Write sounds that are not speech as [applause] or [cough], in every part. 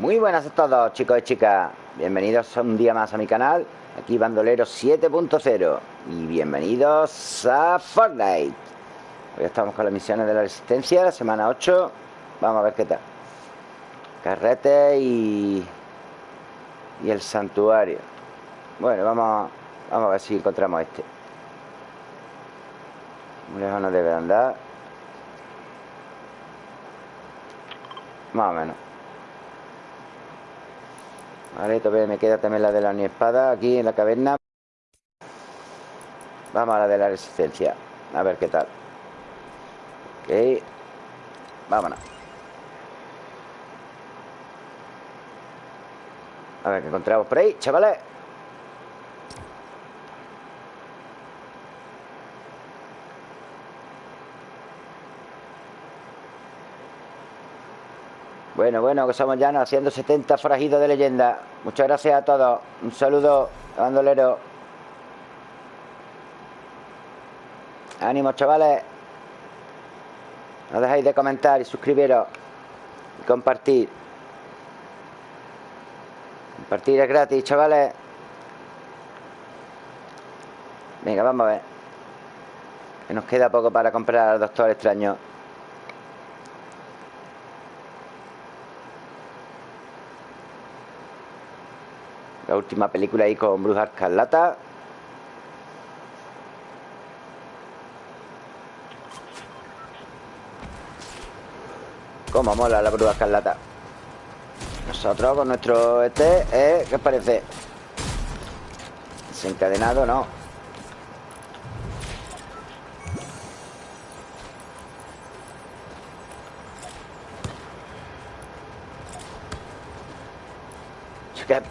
Muy buenas a todos chicos y chicas. Bienvenidos un día más a mi canal Aquí Bandolero 7.0 Y bienvenidos a Fortnite. Hoy estamos con las misiones de la Resistencia La semana 8 Vamos a ver qué tal. Carrete y... Y el santuario. Bueno, vamos, vamos a ver si encontramos este. Muy lejos no debe andar. Más o menos Vale, todavía me queda también la de la espada Aquí en la caverna. Vamos a la de la resistencia A ver qué tal. Ok Vámonos. A ver qué encontramos por ahí, chavales Bueno, bueno, que somos ya haciendo 70 forajidos de leyenda. Muchas gracias a todos. Un saludo, bandolero. Ánimo, chavales. No dejéis de comentar y suscribiros. Y compartir. Compartir es gratis, chavales. Venga, vamos a ver. Que nos queda poco para comprar al Doctor Extraño. La última película ahí con Bruja Escarlata. Cómo mola la Bruja Escarlata. Nosotros con nuestro este, ¿eh? ¿qué os parece? Desencadenado, no.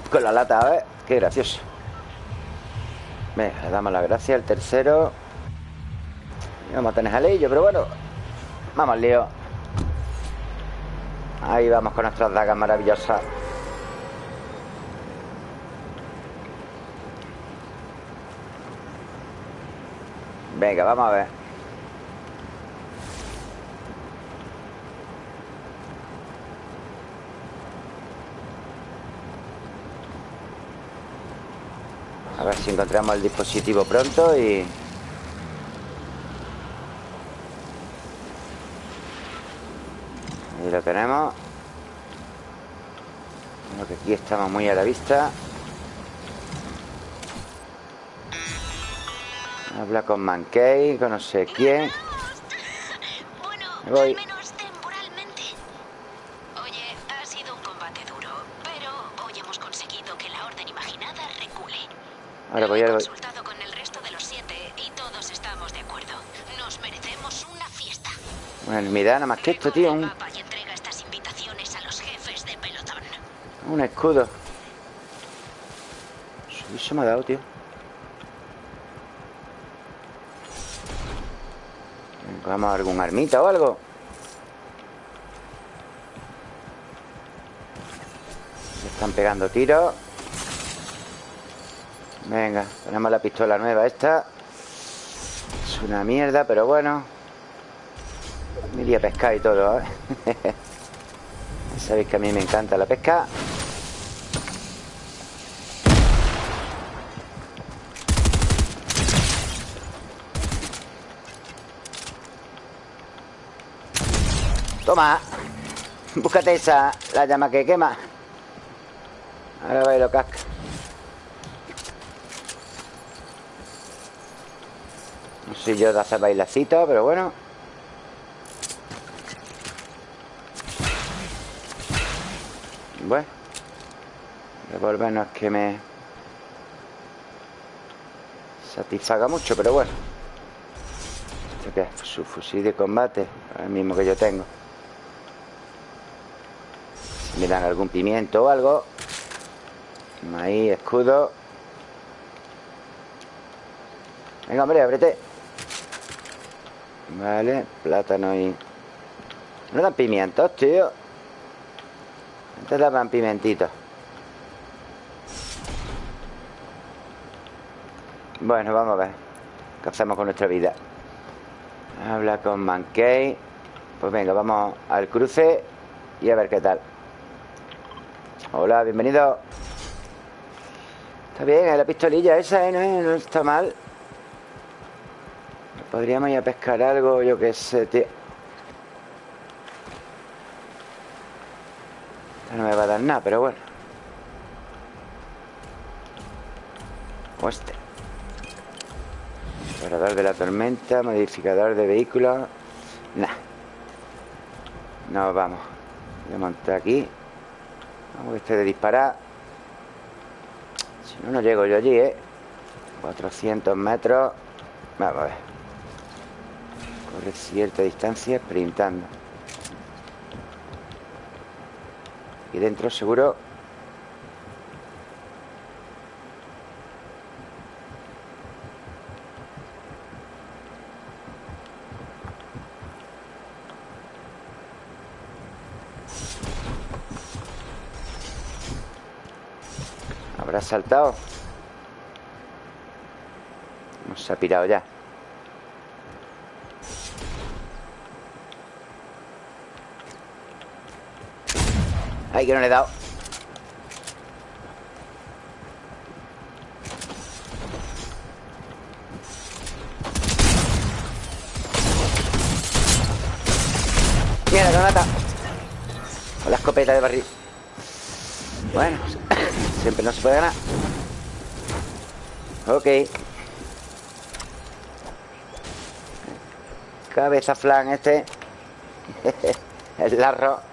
Con la lata, a Qué gracioso. Venga, le damos la gracia El tercero. Vamos a tener jalillo, pero bueno Vamos al lío. Ahí vamos con nuestras dagas maravillosas. Venga, vamos a ver A ver si encontramos el dispositivo pronto y... Ahí lo tenemos. Creo que aquí estamos muy a la vista. Habla con Mankey, con no sé quién. Me voy Ahora voy a... consultado con el resto de los siete y todos estamos de acuerdo. Nos merecemos una fiesta. Bueno, me da nada más que esto, tío. Un... Y entrega estas invitaciones a los jefes de pelotón. Un escudo. Eso me ha dado, tío. Vamos a algún armita o algo. Me están pegando tiros. Venga, tenemos la pistola nueva esta. Es una mierda, pero bueno. Me iría a pescar y todo, ¿eh? [laughs] Sabéis que a mí me encanta la pesca. Toma. Búscate esa, la llama que quema. Ahora va y lo casca Sé yo de hacer bailacito, pero bueno. Bueno Revolver no es que me Satisfaga mucho, pero bueno. ¿Esto qué es? Su fusil de combate El mismo que yo tengo. Si me dan algún pimiento o algo Ahí, escudo. Venga, hombre, ábrete Vale, plátano y... No dan pimientos, tío Antes daban pimentitos Bueno, vamos a ver ¿Qué hacemos con nuestra vida? Habla con Mankey Pues venga, vamos al cruce Y a ver qué tal Hola, bienvenido. Está bien, la pistolilla esa, ¿eh? no, está mal. Podríamos ir a pescar algo, yo qué sé, tío. no me va a dar nada, pero bueno. O este. Parador de la tormenta, modificador de vehículos. Nah. No, vamos. Voy a montar aquí. Vamos a este de disparar. Si no, no llego yo allí, ¿eh? 400 metros. Vamos a ver. Corre cierta distancia sprintando. Y dentro seguro ¿Habrá saltado? No se ha pirado ya Ay, que no le he dado. Mira la granata. Con la escopeta de barril. Bueno [laughs] Siempre no se puede ganar. Ok. Cabeza flan este. [laughs] El larro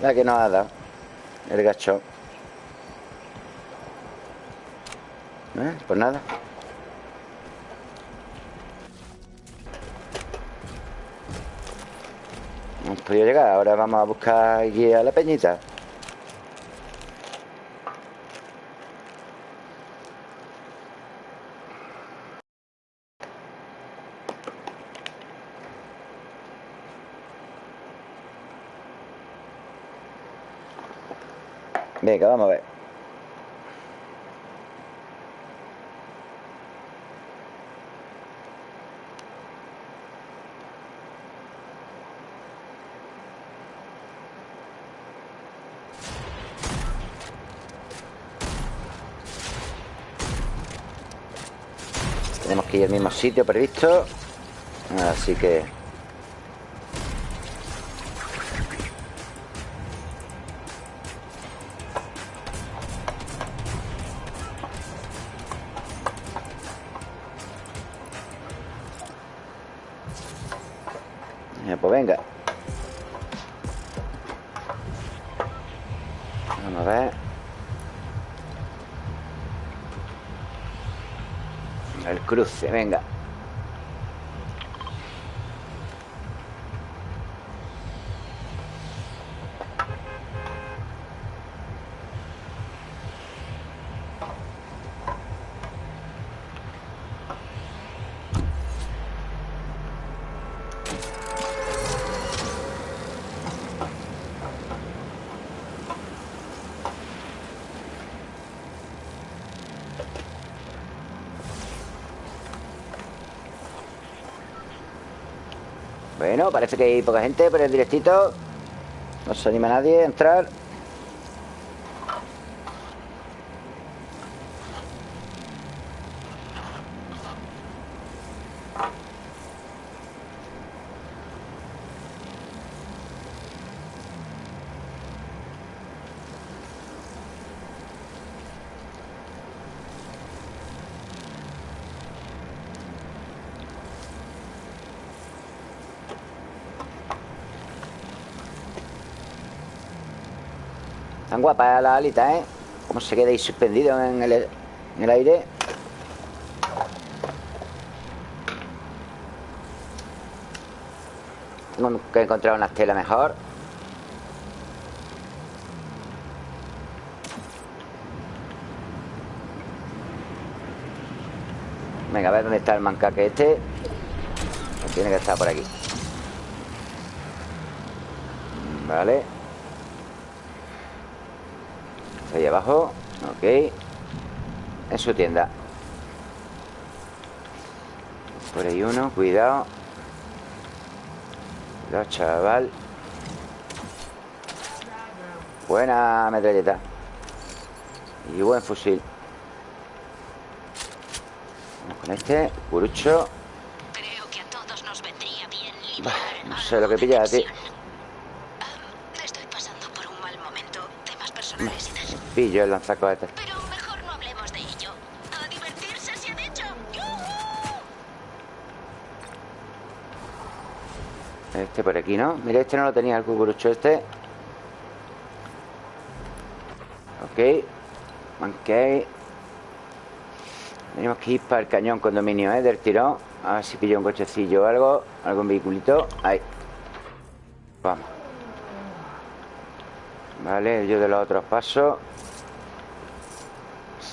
La que nos ha dado. El gacho. ¿Eh? Pues nada. Hemos podido llegar. Ahora vamos a buscar guía a la peñita Venga, vamos a ver. Tenemos que ir al mismo sitio previsto. Así que cruce, venga. Parece que hay poca gente por el directito No se anima nadie a entrar Tan guapa la alita, ¿eh? Cómo se queda ahí suspendido en el, en el aire. Tengo que encontrar una estela mejor. Venga, a ver dónde está el mancaque este. Tiene que estar por aquí. Vale ahí abajo Ok. En su tienda. Por ahí uno, cuidado. Cuidado, chaval. Buena metralleta. Y buen fusil. Vamos con este Curucho. Creo que a todos nos vendría bien No sé lo que pilla, tío Ah, Estoy pasando por un mal momento. Temas personales y tal. Pillo el lanzacohetes. Pero mejor no hablemos de ello. Este por aquí, ¿no? Mira, este no lo tenía el cucurucho este. Ok. Ok. Tenemos que ir para el cañón condominio, ¿eh? Del tirón. A ver si pillo un cochecillo o algo. Algún vehiculito. Ahí. Vamos. Vale, yo de los otros pasos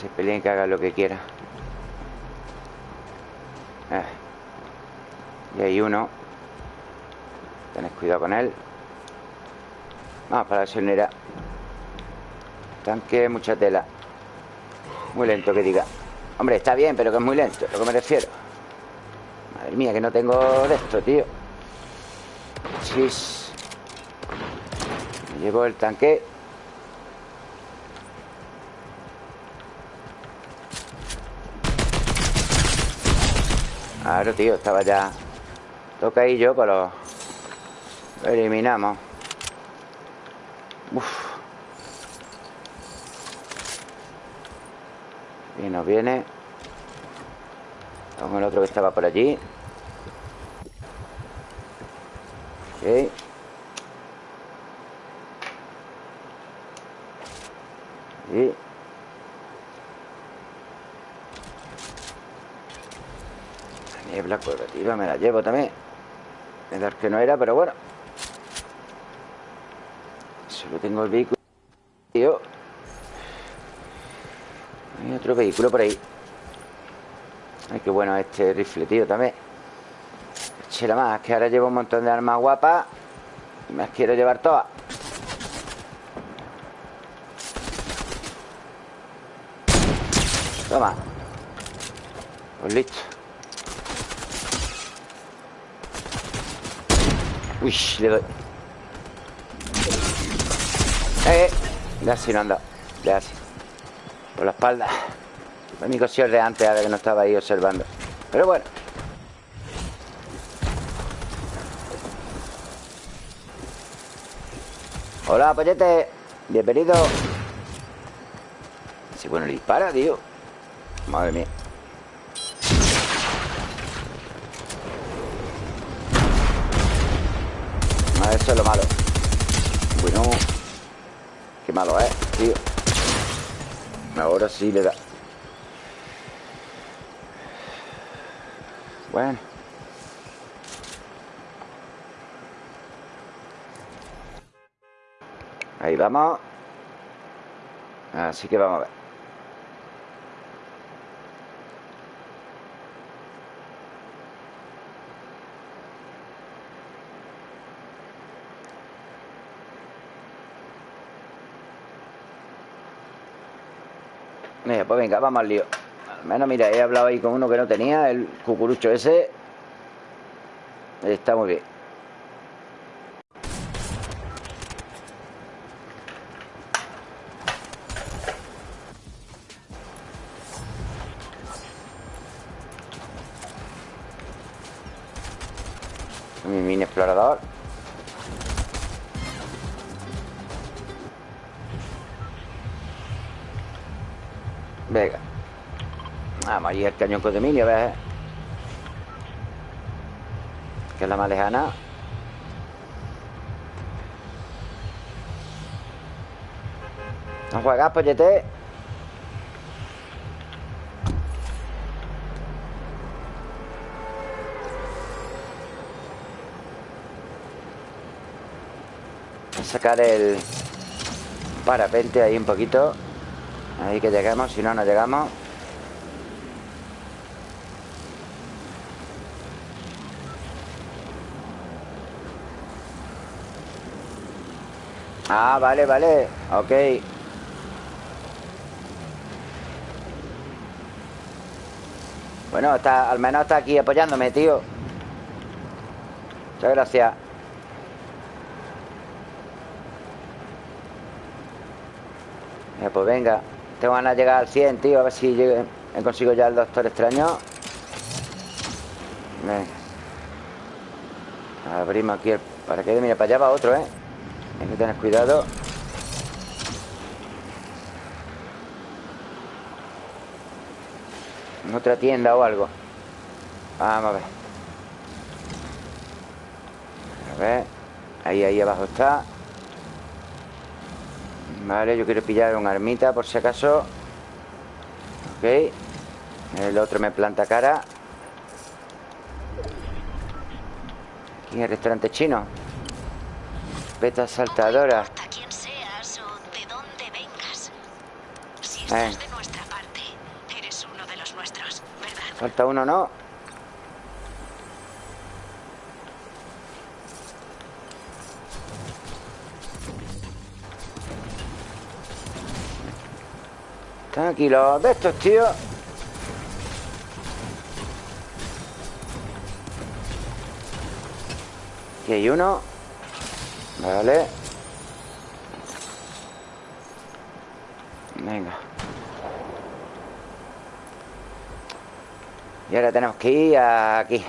Se peleen que hagan lo que quieran Eh. Y hay uno. Tenés cuidado con él. Vamos para la gasolinera Tanque, mucha tela. Muy lento que diga. Hombre, está bien, pero que es muy lento Lo que me refiero. Madre mía, que no tengo de esto, tío. Chis. Me llevo el tanque Claro, tío, estaba ya. Toca ahí yo, pero lo eliminamos. Uf. Y nos viene Con el otro que estaba por allí. Ok. Y La me la llevo también. Pensar que no era, pero bueno. Solo tengo el vehículo. Tío. Hay otro vehículo por ahí. Ay, qué bueno este rifle, tío, también. Chela más, que ahora llevo un montón de armas guapas Y me las quiero llevar todas. Toma. Pues listo Uy, le doy. Eh, le así no anda. Le así Por la espalda. Mi cosión de antes, ahora que no estaba ahí observando. Pero bueno. Hola, pollete Bienvenido. Si bueno, le dispara, tío. Madre mía Ah, eso es lo malo. Bueno. Qué malo es, tío. Ahora sí le da. Bueno. Ahí vamos. Así que vamos a ver Mira, pues venga, vamos al lío. Al menos, mira, he hablado ahí con uno que no tenía El cucurucho ese. Está muy bien. Mi mini explorador Vamos allí al cañón Codeminio, ¿ves? Que es la más lejana ¿No juegas, pollete? A sacar el parapente ahí un poquito Ahí que lleguemos, si no, no llegamos Ah, vale, vale. Ok. Bueno, está, al menos está aquí apoyándome, tío. Muchas gracias. Ya, pues venga. Tengo ganas de llegar al 100, tío. A ver si consigo ya el Doctor Extraño. Venga. Abrimos aquí el paracaídas Mira, para allá va otro, ¿eh? Hay que tener cuidado. En otra tienda o algo. Vamos a ver. A ver. Ahí, ahí abajo está. Vale, yo quiero pillar un armita por si acaso. Ok. El otro me planta cara. Aquí el restaurante chino Peta saltadora No quién seas o de dónde vengas. Si Eh. estás de nuestra parte, eres uno de los nuestros, ¿verdad? Falta uno, ¿no? Los de estos, tío Aquí hay uno Vale. Venga. Y ahora tenemos que ir aquí.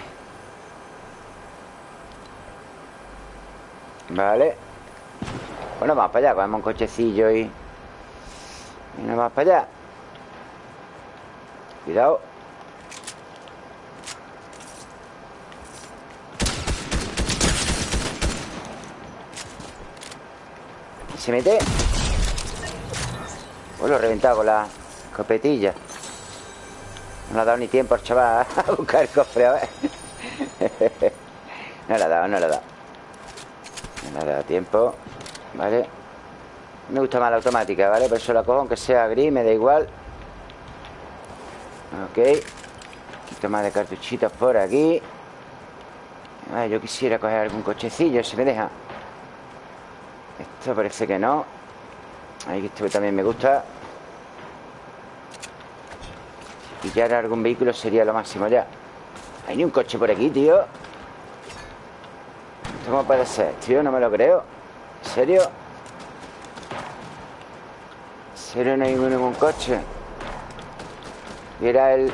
Vale. Bueno, vamos para allá Cogemos un cochecillo y... Y nos vamos para allá. Cuidado Se mete Pues lo he reventado con la escopetilla no le ha dado ni tiempo al chaval [laughs] a buscar el cofre, a ver. [laughs] No le ha dado, no le ha dado. No le ha dado tiempo. Vale. Me gusta más la automática, ¿vale? Por eso la cojo, aunque sea gris, me da igual. Ok. Un poquito más de cartuchitos por aquí. Ah, yo quisiera coger algún cochecillo, si me deja. Esto parece que no. Ahí esto también me gusta. Pillar algún vehículo sería lo máximo ya Hay ni un coche por aquí, tío ¿Esto cómo puede ser, tío? No me lo creo ¿En serio? ¿En serio no hay ningún coche? Y era el...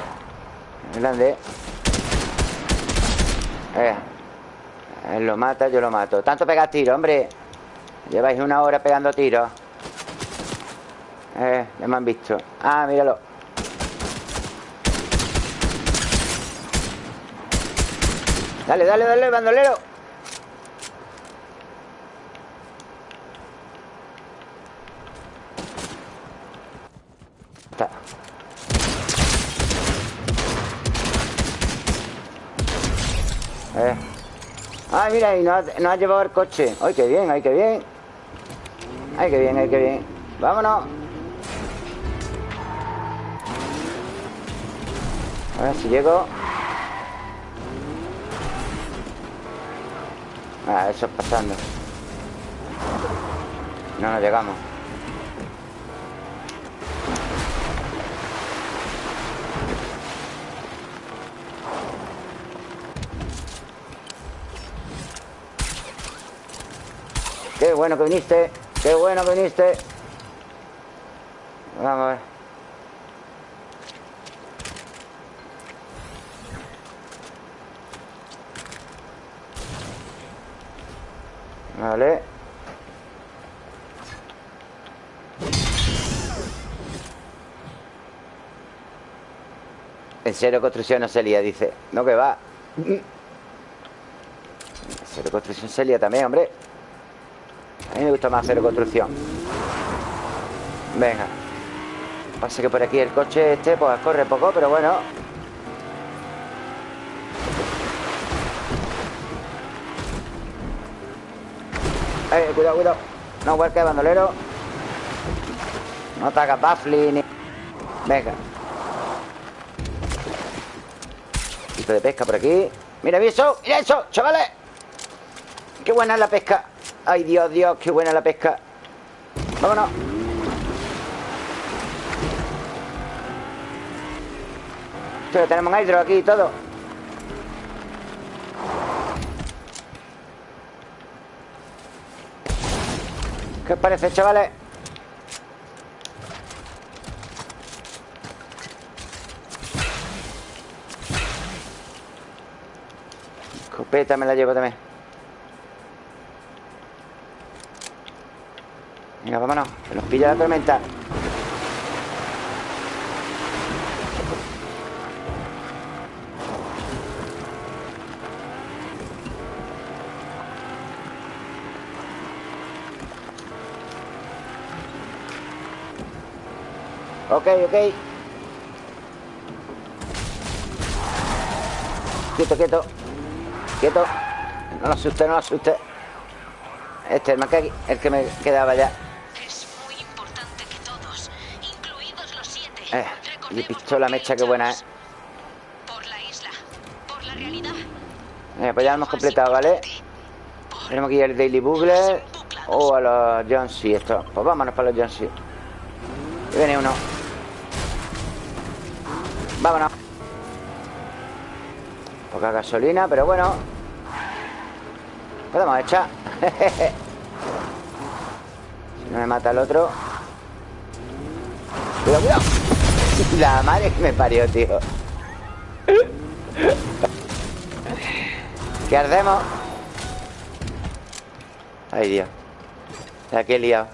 el grande eh, Él lo mata, yo lo mato Tanto pegar tiro, hombre Lleváis una hora pegando tiros. Eh, ya me han visto. Ah, míralo. Dale, dale, dale, bandolero Ay, mira, y nos ha, nos ha llevado el coche. Ay, qué bien, ay, qué bien. Ay, qué bien, ay, qué bien. Vámonos. A ver si llego. Ah, eso es pasando. No nos llegamos bueno que viniste Qué bueno que viniste. Vamos a ver. Vale. En cero construcción no se lía, dice. No que va. En cero construcción se lía también, hombre A mí me gusta más cero construcción. Venga. Pasa que por aquí el coche este Pues corre poco, pero bueno. Eh, cuidado, cuidado. No vuelque, bandolero. No hagas baffling ni... Venga. Poquito de pesca por aquí. Mira, mira eso, mira eso, chavales. Qué buena es la pesca Ay, Dios, Dios, qué buena la pesca. Vámonos. Pero tenemos hidro aquí y todo. ¿Qué os parece, chavales? Escopeta me la llevo también. Venga, vámonos Que nos pilla la tormenta. Ok, ok. Quieto, quieto. Quieto. No lo asuste, no lo asuste. Este, el aquí el que me quedaba ya y pistola mecha, qué buena, luchamos. Por la isla, por la realidad. Eh, pues ya lo hemos completado, ¿vale? Tenemos que ir al Daily Bugle O a los Jonesy esto. Pues vámonos para los Jonesy Y viene uno. Vámonos. Poca gasolina, pero bueno. Podemos echar. [laughs] Si no me mata el otro. Cuidado, cuidado La madre que me parió, tío. ¿Qué hacemos? Ay, Dios. La que he liado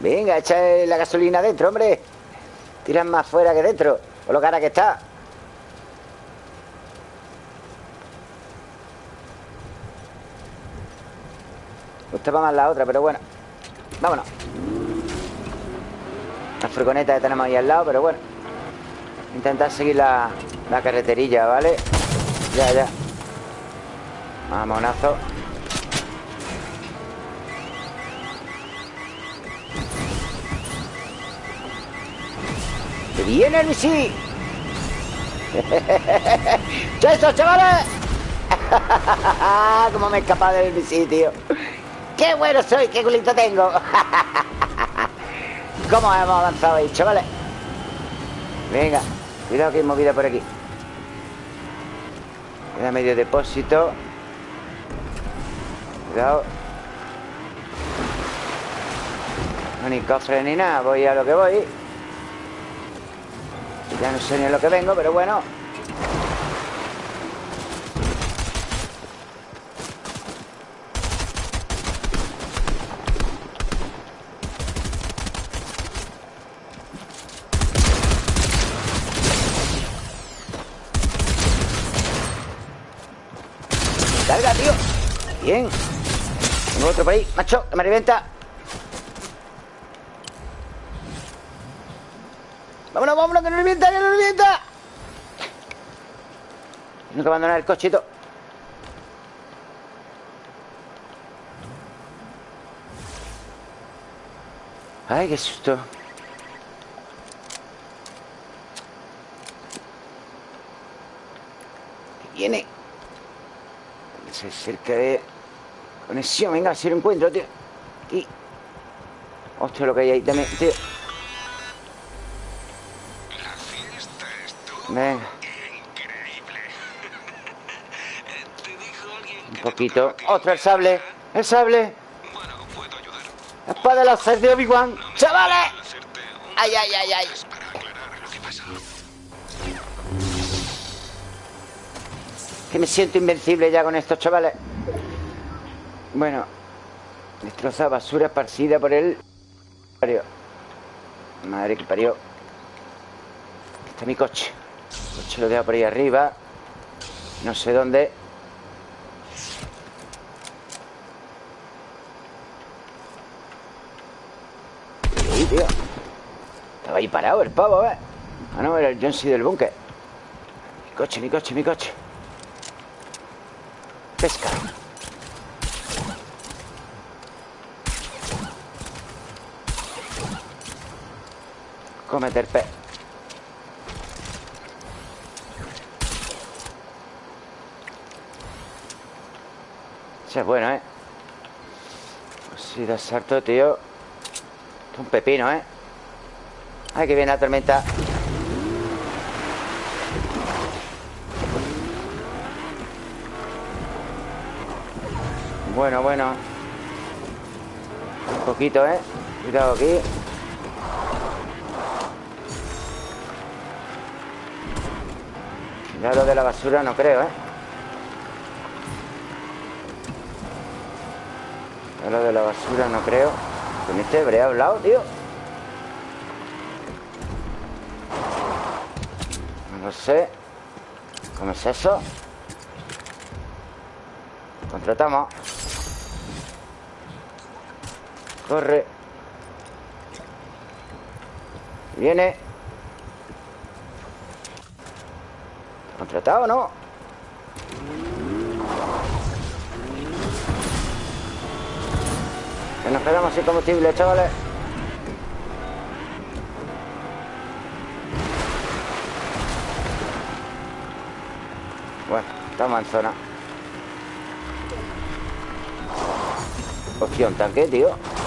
Venga, echa la gasolina dentro, hombre. Tiran más fuera que dentro Por lo cara que está. Gustaba más la otra, pero bueno. Vámonos Furgoneta que tenemos ahí al lado, pero bueno Intentar seguir la, la carreterilla, ¿vale? Ya, ya Mamonazo ¡Que viene el! ¿Qué eso, chavales? [laughs] ¿Cómo me he escapado del misil, tío? ¡Qué bueno soy! ¡Qué culito tengo! [laughs] ¿Cómo hemos avanzado ahí, chavales? Venga, cuidado que hay movida por aquí. Queda medio depósito. Cuidado. No ni cofre ni nada Voy a lo que voy. Ya no sé ni a lo que vengo Pero bueno Carga, tío Bien. Tengo otro por ahí. Macho, que me revienta Vámonos, vámonos, que no revienta, que no revienta Tengo que abandonar el cochito. Ay, qué susto. ¿Qué viene? Se cerca de conexión. Venga, si lo encuentro, tío. Aquí. Hostia, lo que hay ahí también, tío. La fiesta estuvo Venga, increíble. [laughs] ¿Te dijo alguien un poquito. ¡Ostras, el sable! ¡El sable! ¡La espada de láser de Obi-Wan! ¡Chavales! ¡Ay, ay, ay, ay! Que me siento invencible ya con estos chavales. Bueno. Destrozada basura esparcida por el... Madre que parió. Aquí está mi coche. El coche lo dejo por ahí arriba. No sé dónde. Tío. Estaba ahí parado el pavo, ¿eh? Ah, no, era el John del búnker. Mi coche, mi coche, mi coche. Pesca. Cómete el pez. Ese es bueno, ¿eh? Sí, de salto, tío. Esto es un pepino, ¿eh? Ay, que viene la tormenta. Bueno, bueno. Un poquito, ¿eh? Cuidado aquí. Ya lo de la basura no creo, ¿eh? Ya lo de la basura no creo. Con este habré hablado, tío. No lo sé. ¿Cómo es eso? Contratamos. Corre. Viene. ¿Contratado o no? Que nos quedamos sin combustible, chavales. Bueno, estamos en zona. Hostia, un tanque, tío.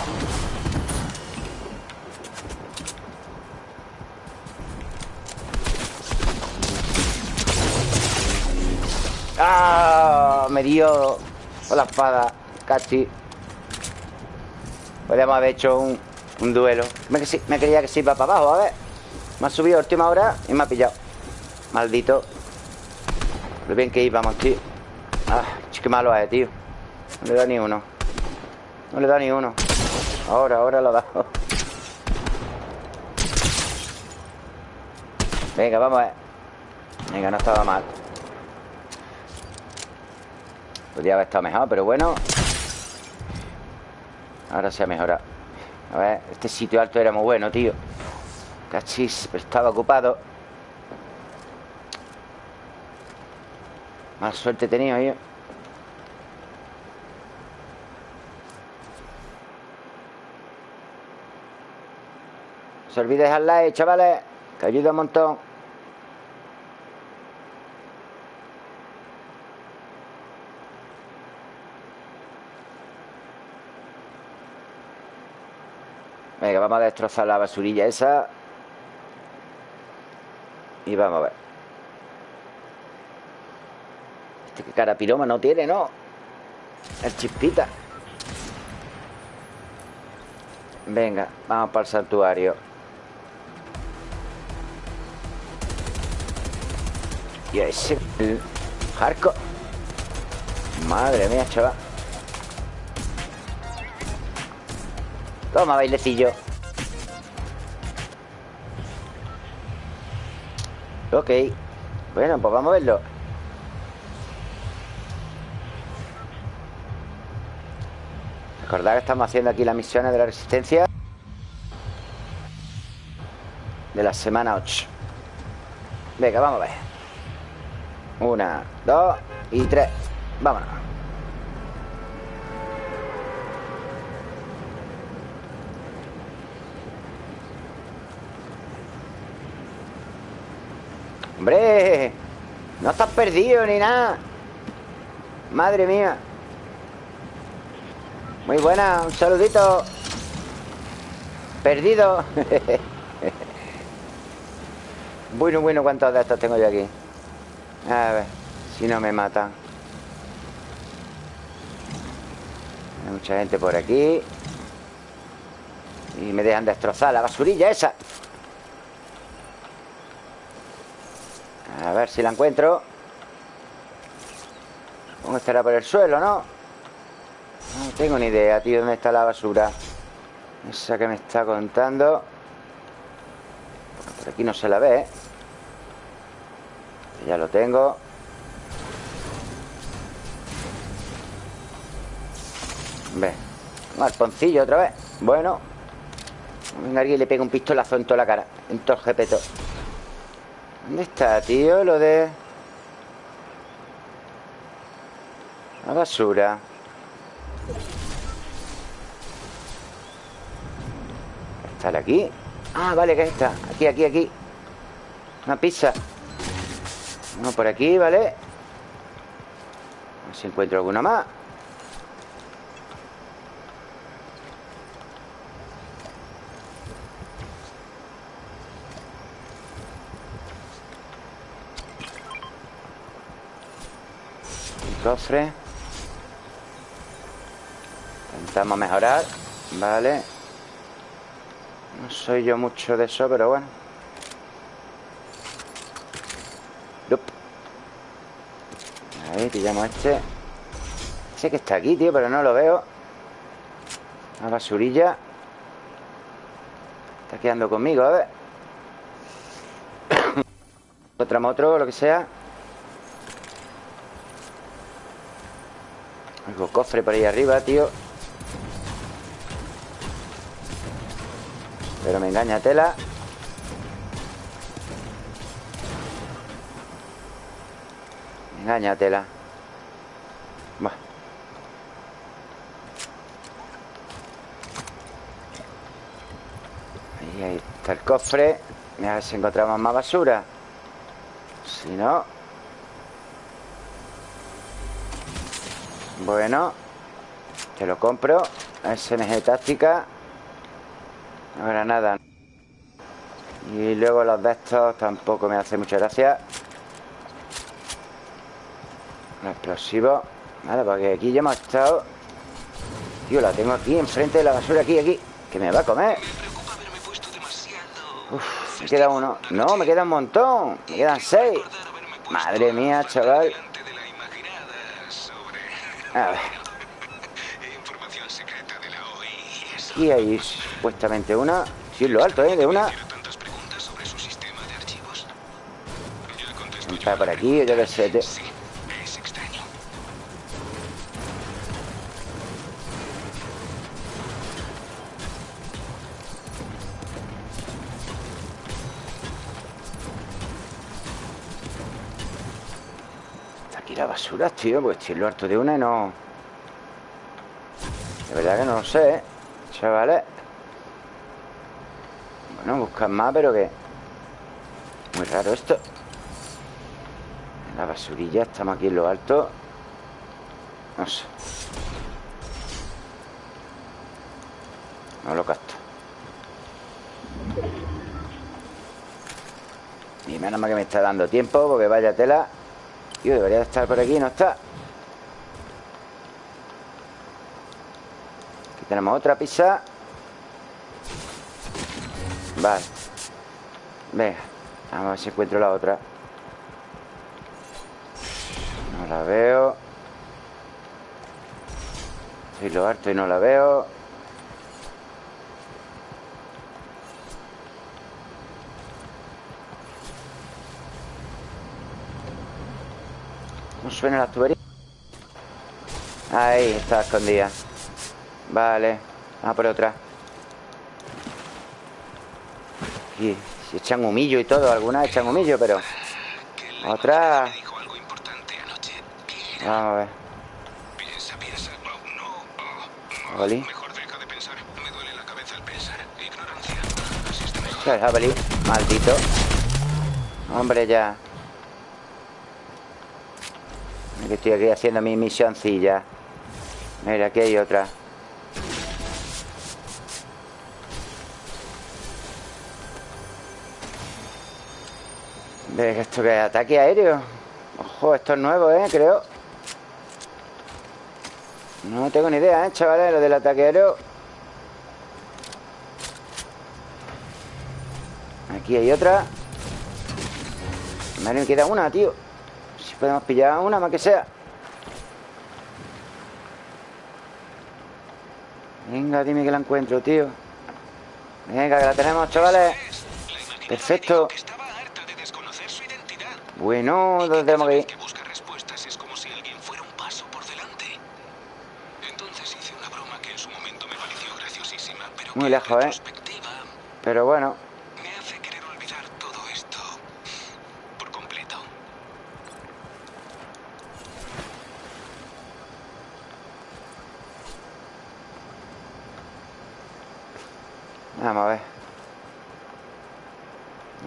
Me dio con la espada. Casi. Podríamos haber hecho un, un duelo. Me, me creía que se iba para abajo, a ver. Me ha subido a última hora y me ha pillado. Maldito. Lo bien que íbamos, tío. Ah, qué malo es, tío. No le da ni uno. No le da ni uno. Ahora, ahora lo ha dado. Venga, vamos a ver. Venga, no estaba mal. Podría haber estado mejor, pero bueno. Ahora se ha mejorado. A ver, este sitio alto era muy bueno, tío. Cachis, pero estaba ocupado. Más suerte he tenido yo. No se olvide dejar like, chavales, que ayuda un montón. Venga, vamos a destrozar la basurilla esa. Y vamos a ver. Este que cara piloma no tiene, ¿no? El chispita. Venga, vamos para el santuario. Y ese... El hardcore. Madre mía, chaval. Toma, bailecillo. Ok. Bueno, pues vamos a verlo. Recordad que estamos haciendo aquí las misiones de la resistencia de la semana 8. Venga, vamos a ver. Una, dos y tres. Vámonos. ¡Hombre! No estás perdido ni nada. Madre mía. Muy buena, un saludito. Perdido. [laughs] bueno, bueno, ¿cuántos de estos tengo yo aquí? A ver, si no me matan. Hay mucha gente por aquí. Y me dejan destrozar la basurilla esa. A ver si la encuentro. ¿Cómo estará por el suelo, no? No tengo ni idea, tío, dónde está la basura. Esa que me está contando. Por aquí no se la ve. Ya lo tengo. Ve. Un arponcillo otra vez. Bueno. Venga, alguien le pega un pistolazo en toda la cara. En todo el jepeto. ¿Dónde está, tío? Lo de... La basura. ¿Está aquí? Ah, vale, que está. Aquí, aquí, aquí. Una pizza. Uno por aquí, ¿vale? A ver si encuentro alguna más. Cofre. Intentamos mejorar. Vale. No soy yo mucho de eso, pero bueno. Yup. pillamos este Sé que está aquí, tío, pero no lo veo Una basurilla Está quedando conmigo, a ver [coughs] Otra moto lo que sea Algo cofre por ahí arriba, tío. Pero me engaña tela. Me engaña tela. Ahí, está el cofre. A ver si encontramos más basura. Si no Bueno Te lo compro. SMG táctica. Ahora nada. Y luego los de estos Tampoco me hace mucha gracia. Los explosivos. Vale, porque aquí ya hemos estado. Tío, la tengo aquí enfrente de la basura Aquí, aquí. Que me va a comer. Uf, me queda uno. No, me queda un montón. Me quedan seis. Madre mía, chaval delante de la imaginada sobre A ver información secreta de la OI. Aquí hay supuestamente una Sí, en lo alto, ¿eh? De una Está por aquí, yo qué sé la tío Pues estoy en lo alto de una y no... De verdad que no lo sé. Chavales. Bueno, buscan más, pero que... Muy raro esto. La basurilla, estamos aquí en lo alto. No sé. No lo capto. Y menos mal que me está dando tiempo Porque vaya tela Tío, debería de estar por aquí, no está Aquí tenemos otra pizza. Vale. Venga Vamos a ver si encuentro la otra. No la veo. Estoy lo harto y no la veo la tubería? Ahí, está escondida Vale Vamos por otra Aquí, si echan humillo y todo Algunas echan humillo, pero Otra. Vamos a ver. Oli. Mejor deja de pensar. Me duele la cabeza al pensar. Ignorancia. Así está mejor. Hostia, el jabalí Maldito Hombre, ya Mira Que estoy aquí haciendo mi misioncilla. Mira, aquí hay otra. Ve esto que es ataque aéreo Ojo, esto es nuevo, ¿eh? Creo. No tengo ni idea, ¿eh, chavales? Lo del ataque aéreo. Aquí hay otra. Me queda una, tío podemos pillar una, más que sea. Venga, dime que la encuentro, tío. Venga, que la tenemos, chavales. Perfecto. me dijo que estaba harta de desconocer su identidad. Bueno, Y que ¿dónde tenemos cada que vez ir? que busca respuestas es como si alguien fuera un paso por delante. Entonces hice una broma que en su momento me pareció graciosísima, pero Muy que lejos, en ¿eh? retrospectiva Pero bueno me hace querer olvidar todo esto por completo. Vamos a ver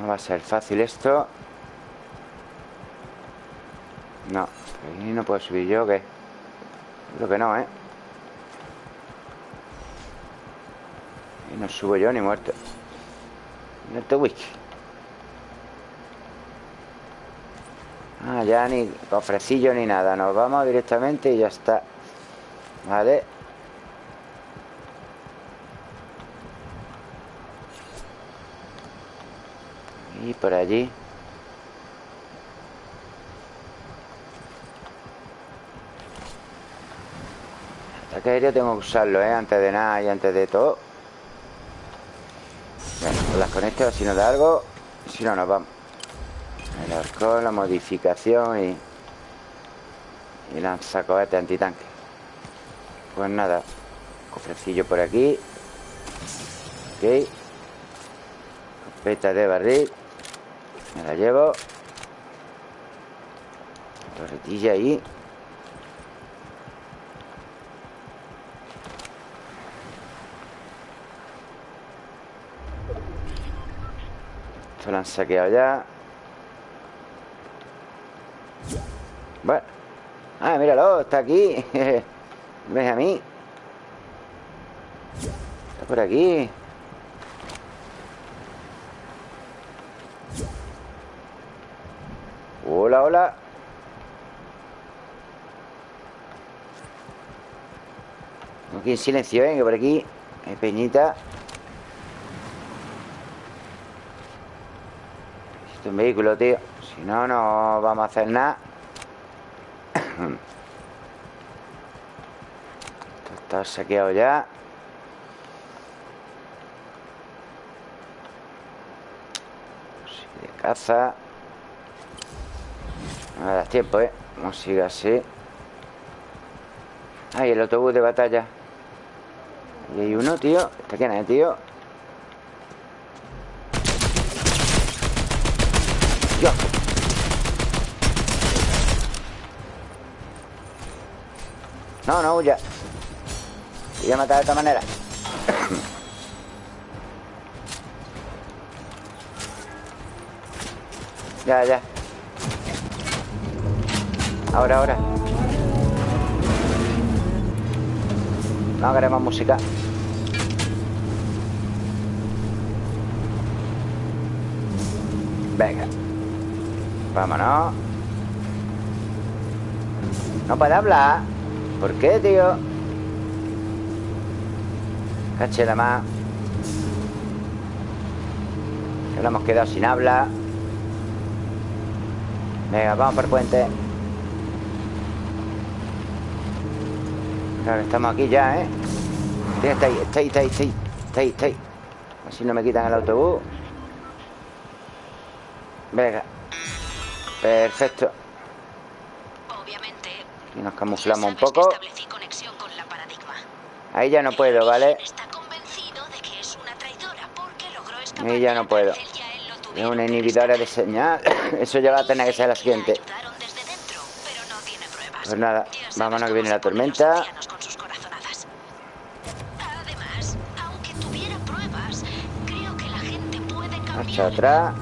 No va a ser fácil esto. No Ahí no puedo subir yo, ¿o ¿qué? Creo que no, ¿eh? Y no subo yo ni muerto. Muerto whisky Ah, ya ni cofrecillo ni nada. Nos vamos directamente y ya está. Vale Y por allí. Ataque aéreo tengo que usarlo, ¿eh? Antes de nada y antes de todo. Las conecto si nos da algo Si no, nos vamos. El arco, la modificación y... Y lanzacohetes antitanque. Pues nada Cofrecillo por aquí. Ok. Copeta de barril Me la llevo. Torretilla ahí. Esto lo han saqueado ya. Bueno. Ah, míralo, está aquí. [laughs] ¿Ves a mí? Está por aquí Hola, hola Aquí en silencio, ¿eh? Que por aquí hay peñita. Esto es un vehículo, tío. Si no, no vamos a hacer nada. Esto está saqueado ya. De caza. No me das tiempo, ¿eh? Vamos a seguir así Ay, el autobús de batalla Y hay uno, tío. ¿Está quién es, tío? Dios No, no huya Voy a matar de esta manera. [coughs] Ya, ya. Ahora, ahora. No queremos música Venga. Vámonos. No puede hablar. ¿Por qué, tío? Caché la más. Ahora hemos quedado sin habla Venga, vamos por el puente. Claro, estamos aquí ya, ¿eh? Está ahí, está ahí, está ahí Está ahí, está ahí Así no me quitan el autobús Venga Perfecto Obviamente. Y nos camuflamos un poco con la. Ahí ya no puedo, ¿vale? Está de que es una Ahí ya no puedo Es una inhibidora de señal [coughs] Eso ya va a tener que ser la siguiente dentro, no. Pues nada, vámonos que viene la tormenta. Además, aunque tuviera pruebas, creo que la gente puede cambiar. Marcha atrás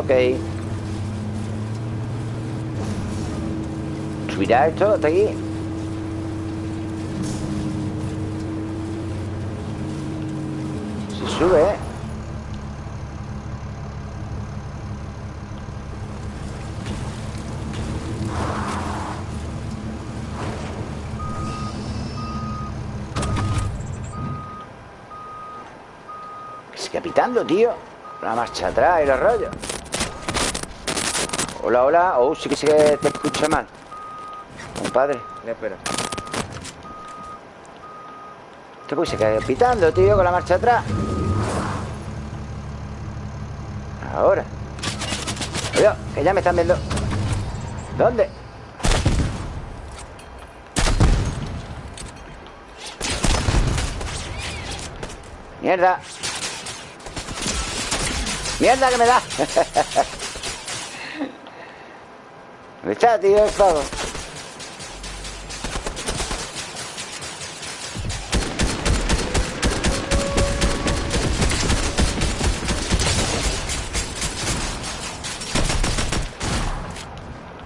Ok ¿Subirá esto hasta aquí? Se sube, ¿eh? ¿Qué sigue pitando, tío? La marcha atrás y los rollos Hola, hola. Oh, sí que sí que te escucha mal. Compadre. Espera. Este pues se queda pitando, tío, con la marcha atrás. Ahora. Cuidado, que ya me están viendo. ¿Dónde? Mierda. Mierda que me da. [laughs] ¿Dónde está, tío, el pavo?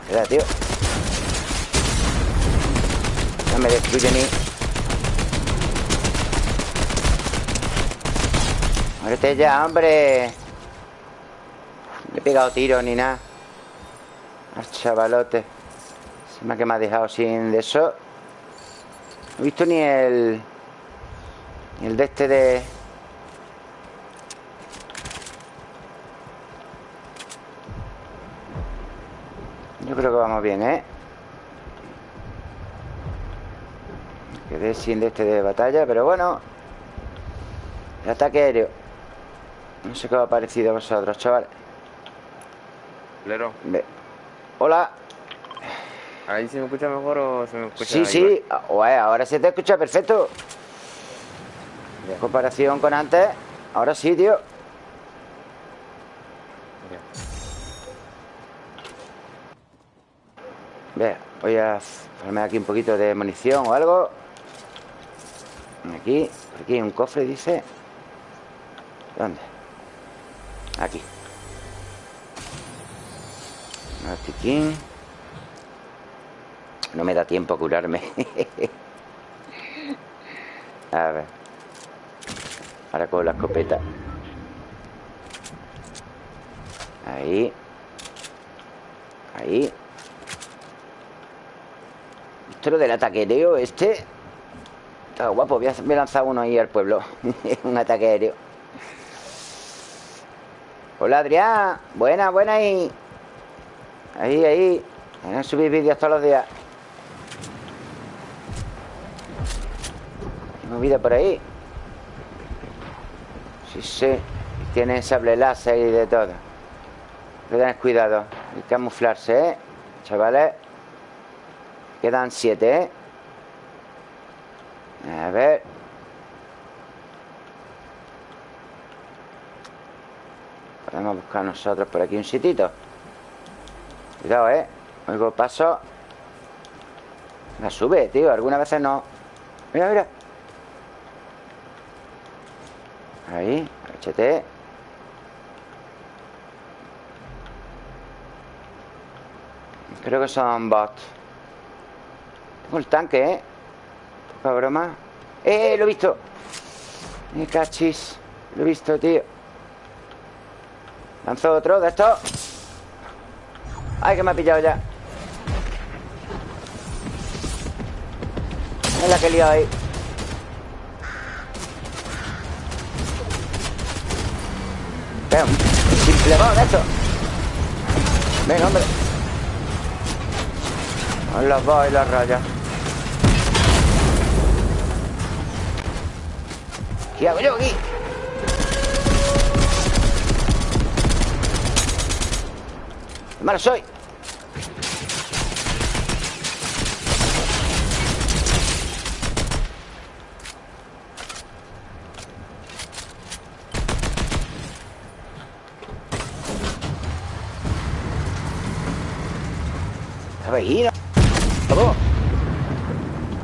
Espera, tío. No me destruye ni. Muérete ya, hombre. No he pegado tiro ni nada. Al chavalote. Se me ha que me ha dejado sin de eso. No he visto ni el... Ni el de este de... Yo creo que vamos bien, ¿eh? Quedé sin de este de batalla, pero bueno El ataque aéreo No sé qué os ha parecido a vosotros, chavales Lero, Ve. Hola. ¿ahí se me escucha mejor o se me escucha Sí, sí, Ué, ahora se te escucha perfecto. En comparación con antes. Ahora sí, tío. Ve, voy a ponerme aquí un poquito de munición o algo. Aquí, aquí hay un cofre, dice. ¿Dónde? Aquí No me da tiempo a curarme. [laughs] A ver. Ahora con la escopeta. Ahí. Ahí. Esto lo del ataque aéreo este. Está guapo, voy a, lanzar uno ahí al pueblo. [laughs] Un ataque aéreo Hola Adrián. Buena, buena ahí Ahí, ahí. Voy a subir vídeos todos los días. Hay movida por ahí. Sí, sí. Tienen sable láser y de todo. Hay que tener cuidado. Hay que camuflarse, ¿eh? Chavales. Quedan siete, ¿eh? A ver. Podemos buscar nosotros por aquí un sitito Cuidado, ¿eh? Oigo paso La sube, tío. Algunas veces no. Mira, mira. Ahí, HT. Creo que son bots. Tengo el tanque, ¿eh? Poca broma. ¡Eh! Lo he visto. Me cachis Lo he visto, tío. Lanzo otro de estos ¡Ay, que me ha pillado ya! Es la que liado ahí un simple de esto Venga, hombre los bots y las rayas ¿Qué hago yo aquí? ¡Qué malo soy! ¿No? ¿Cómo?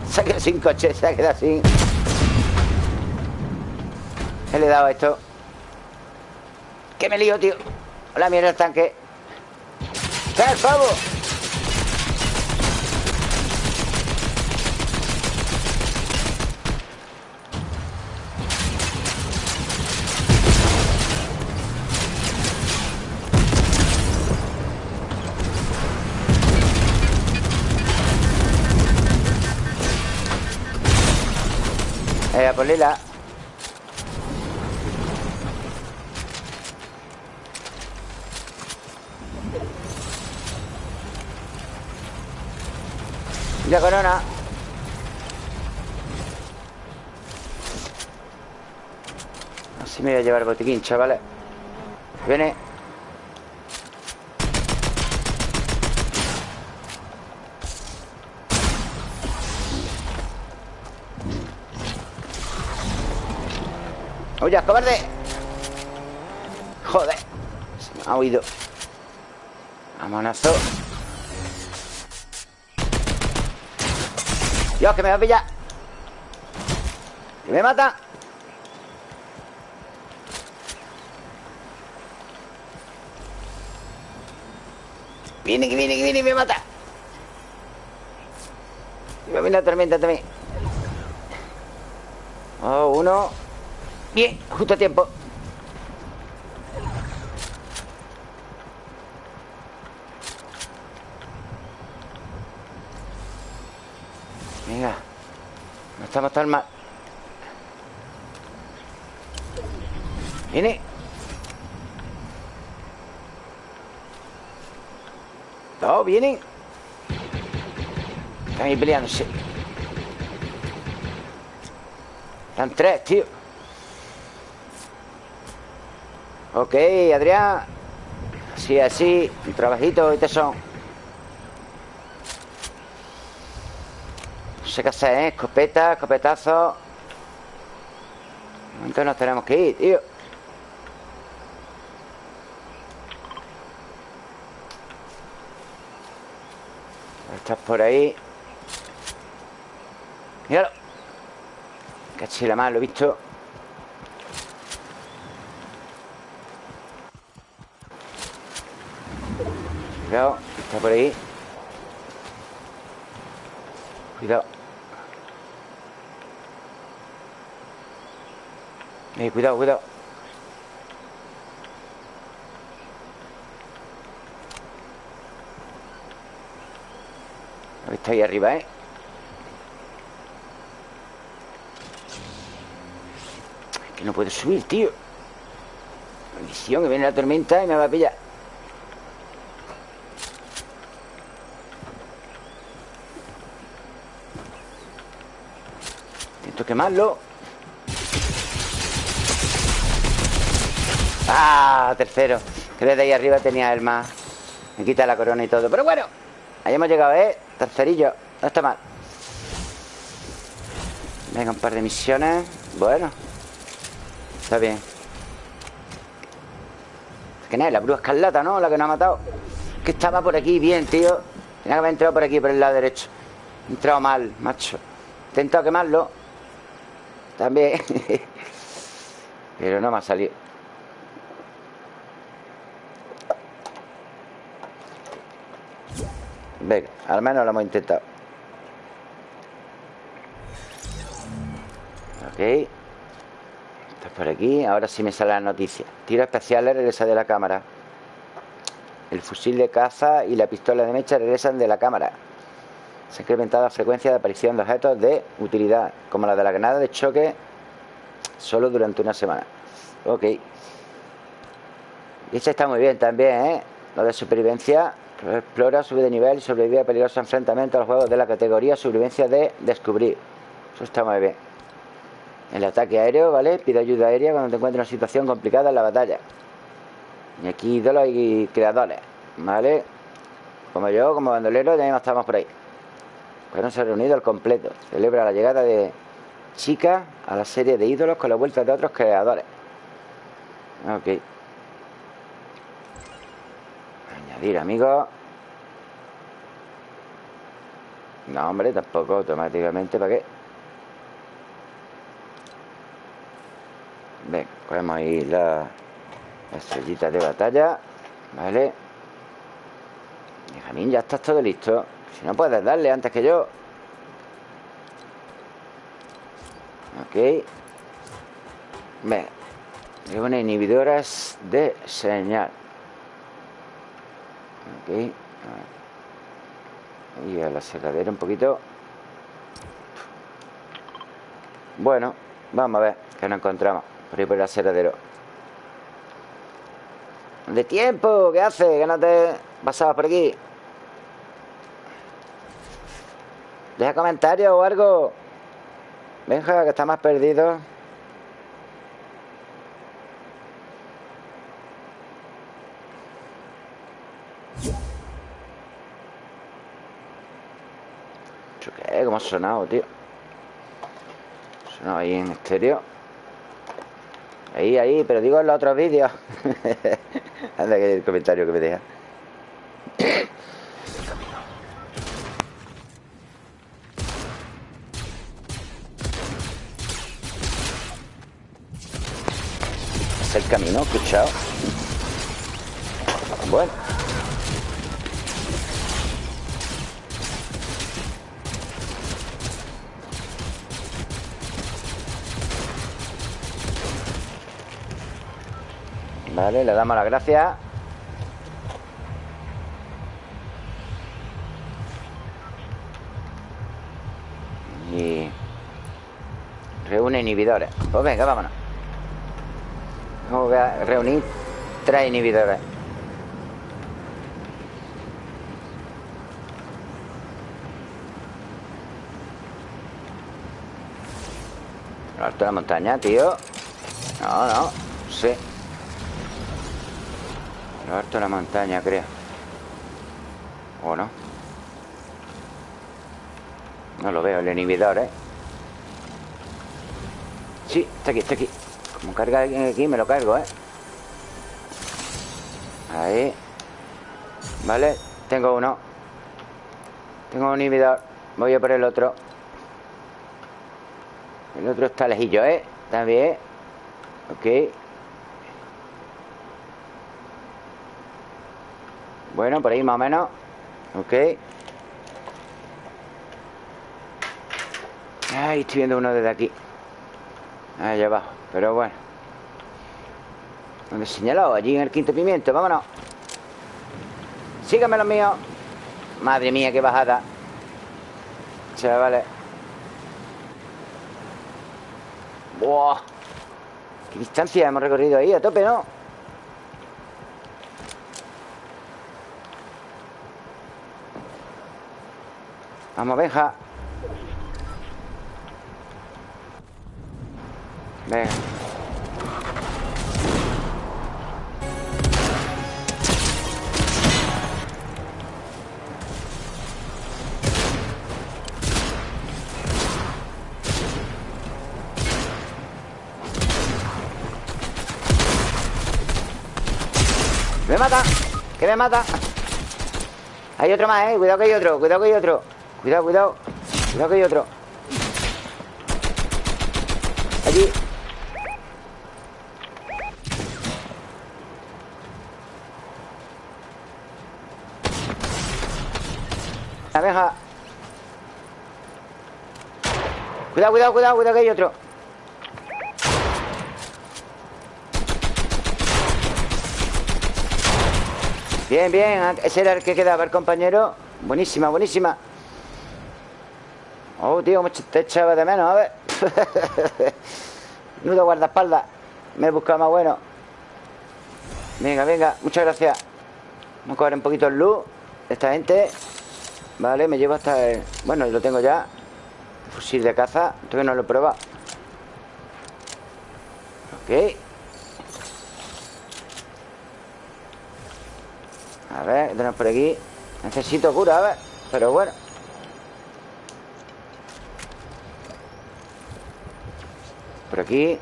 Se ha quedado sin coche, se ha quedado sin... ¿Qué le he dado a esto? ¿Qué me lío, tío? Hola, mierda el tanque ¡Qué el pavo! Por Lila La corona. Así me voy a llevar botiquín, chavales Viene ¡Oye, cobarde! Joder. Se me ha oído. Amonazo Dios, que me va a pillar. Que me mata. Viene, que viene, que viene y me mata. Y me viene la tormenta también. Oh, uno Bien, justo a tiempo. Venga No estamos tan mal. Viene. No, vienen Están ahí peleándose. Están tres, tío Ok, Adrián. Así, así Un trabajito y tesón No sé qué hacer, ¿eh? Escopeta, escopetazo. Entonces nos tenemos que ir, tío. Estás por ahí. Míralo. Cachila más, lo he visto Cuidado, está por ahí. Cuidado. Eh, Cuidado, cuidado. Está ahí arriba, ¿eh? Es que no puedo subir, tío. Maldición, que viene la tormenta y me va a pillar quemarlo. Ah, tercero. Que desde ahí arriba tenía el más. Me quita la corona y todo. Pero bueno, ahí hemos llegado, ¿eh? Tercerillo, no está mal. Venga, un par de misiones. Bueno. Está bien. ¿Quién es? La bruja escarlata, ¿no? La que nos ha matado. Que estaba por aquí bien, tío. Tenía que haber entrado por aquí, por el lado derecho. He entrado mal, macho. He intentado quemarlo También. [laughs] Pero no me ha salido. Venga, al menos lo hemos intentado. Ok. Estás por aquí. Ahora sí me sale la noticia. Tiro especiales regresa de la cámara. El fusil de caza y la pistola de mecha regresan de la cámara Se ha incrementado la frecuencia de aparición de objetos de utilidad Como la de la granada de choque Solo durante una semana Ok Y esta está muy bien también, ¿eh? Lo de supervivencia Explora, sube de nivel y sobrevive a peligrosos enfrentamientos a los juegos de la categoría Sobrevivencia de descubrir. Eso está muy bien. El ataque aéreo, ¿vale? Pide ayuda aérea cuando te encuentres en una situación complicada en la batalla. Y aquí ídolos y creadores, ¿vale? Como yo, como bandolero, ya estamos por ahí. Bueno, se ha reunido al completo. Celebra la llegada de chicas a la serie de ídolos con la vuelta de otros creadores. Ok. Añadir amigos. No, hombre, tampoco automáticamente. ¿Para qué? Ven, cogemos ahí la, la estrellita de batalla. Vale. Benjamín, ya estás todo listo. Si no puedes darle antes que yo. Ok. Ven. Una inhibidoras de señal. Ok. Y a la cerradera un poquito. Bueno, vamos a ver qué nos encontramos por ahí por el aserradero. De tiempo, ¿qué hace? Que no te pasabas por aquí. Deja comentarios o algo. Venga, que está más perdido. ¿Qué? ¿Cómo ha sonado, tío? Ha sonado ahí en estéreo. Ahí, ahí, pero digo en los otros vídeos. [laughs] Anda, que el comentario que me deja. Camino, escuchado. Bueno. Vale, le damos las gracias Y Reúne inhibidores Pues venga, vámonos Vamos a reunir tres inhibidores. Lo alto de la montaña, tío. No, no Sí. Lo alto de la montaña, creo. ¿O no? No lo veo, el inhibidor, ¿eh? Sí, está aquí, está aquí Como carga alguien aquí, me lo cargo, ¿eh? Ahí. Vale, tengo uno. Tengo un inhibidor. Voy a por el otro. El otro está lejillo, ¿eh? Bien. Ok. Bueno, por ahí más o menos. Ok. Ay, estoy viendo uno desde aquí. Allá abajo, pero bueno ¿Dónde he señalado? Allí en el quinto pimiento, vámonos Síganme los míos Madre mía, qué bajada Chavales ¡Buah! ¿Qué distancia hemos recorrido ahí? A tope, ¿no? Vamos, Benja Venga Me mata Que me mata. Hay otro más, eh. Cuidado que hay otro Cuidado que hay otro. Cuidado, cuidado. Cuidado que hay otro Allí La abeja Cuidado, cuidado, cuidado Cuidado que hay otro. Bien, bien Ese era el que quedaba el compañero. Buenísima, buenísima. Oh, tío, te echaba de menos, a ver. [laughs] Nudo guardaespaldas. Me he buscado más bueno. Venga, venga, muchas gracias. Vamos a coger un poquito el luz Esta gente. Vale, me llevo hasta el... Bueno, lo tengo ya Fusil de caza Todavía no lo he probado. Ok. A ver, ¿qué tenemos por aquí? Necesito cura, a ver Pero bueno. Por aquí.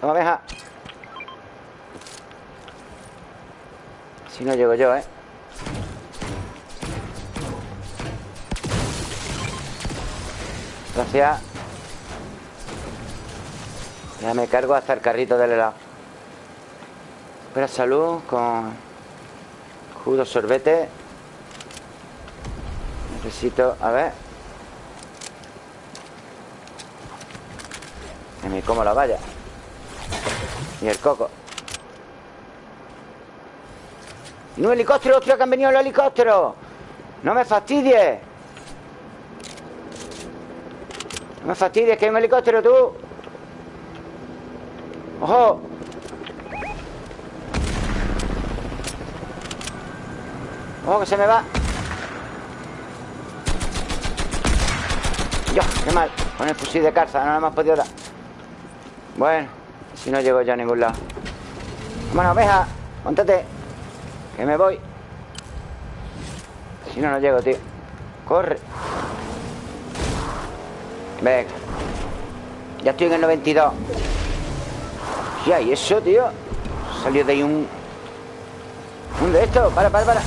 Toma, abeja. Si no llego yo, ¿eh? Gracias Ya me cargo hasta el carrito del helado Espera salud con jugo sorbete Necesito, a ver Que me como la valla Y el coco ¡Y un helicóptero! ¡Ostras, que han venido los helicópteros! ¡No me fastidies! No me fastidies, que hay un helicóptero, tú ¡Ojo! ¡Ojo, que se me va! ¡Dios, qué mal! Con el fusil de carza, no me hemos podido dar Bueno, si no llego ya a ningún lado Bueno, oveja, montate Que me voy Si no, no llego, tío Corre Venga Ya estoy en el 92 Ya, ¿y eso, tío? Salió de ahí un... Un de estos Para, para, para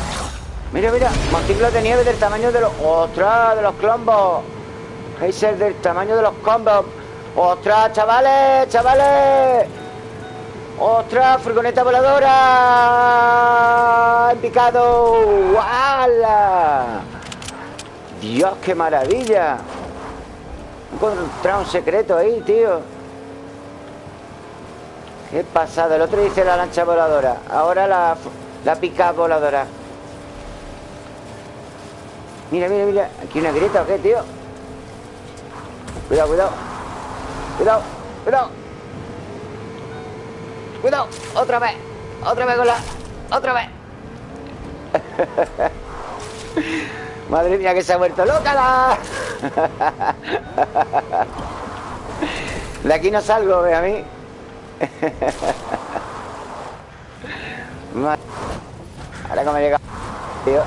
Mira, mira Montículos de nieve del tamaño de los... ¡Ostras! De los clombos Geyser del tamaño de los combos ¡Ostras, chavales! ¡Chavales! ¡Ostras! ¡Furgoneta voladora! ¡En picado! ¡Wala! ¡Dios, qué maravilla! Encontrado un secreto ahí, tío. Qué pasado El otro dice la lancha voladora. Ahora la, la pica voladora. Mira, mira, mira. Aquí una grieta o qué, tío Cuidado, cuidado. Cuidado, cuidado. Cuidado, otra vez. Otra vez con la... Otra vez [laughs] Madre mía que se ha vuelto loca la... De aquí no salgo, ve a mí Ahora como llega Tío.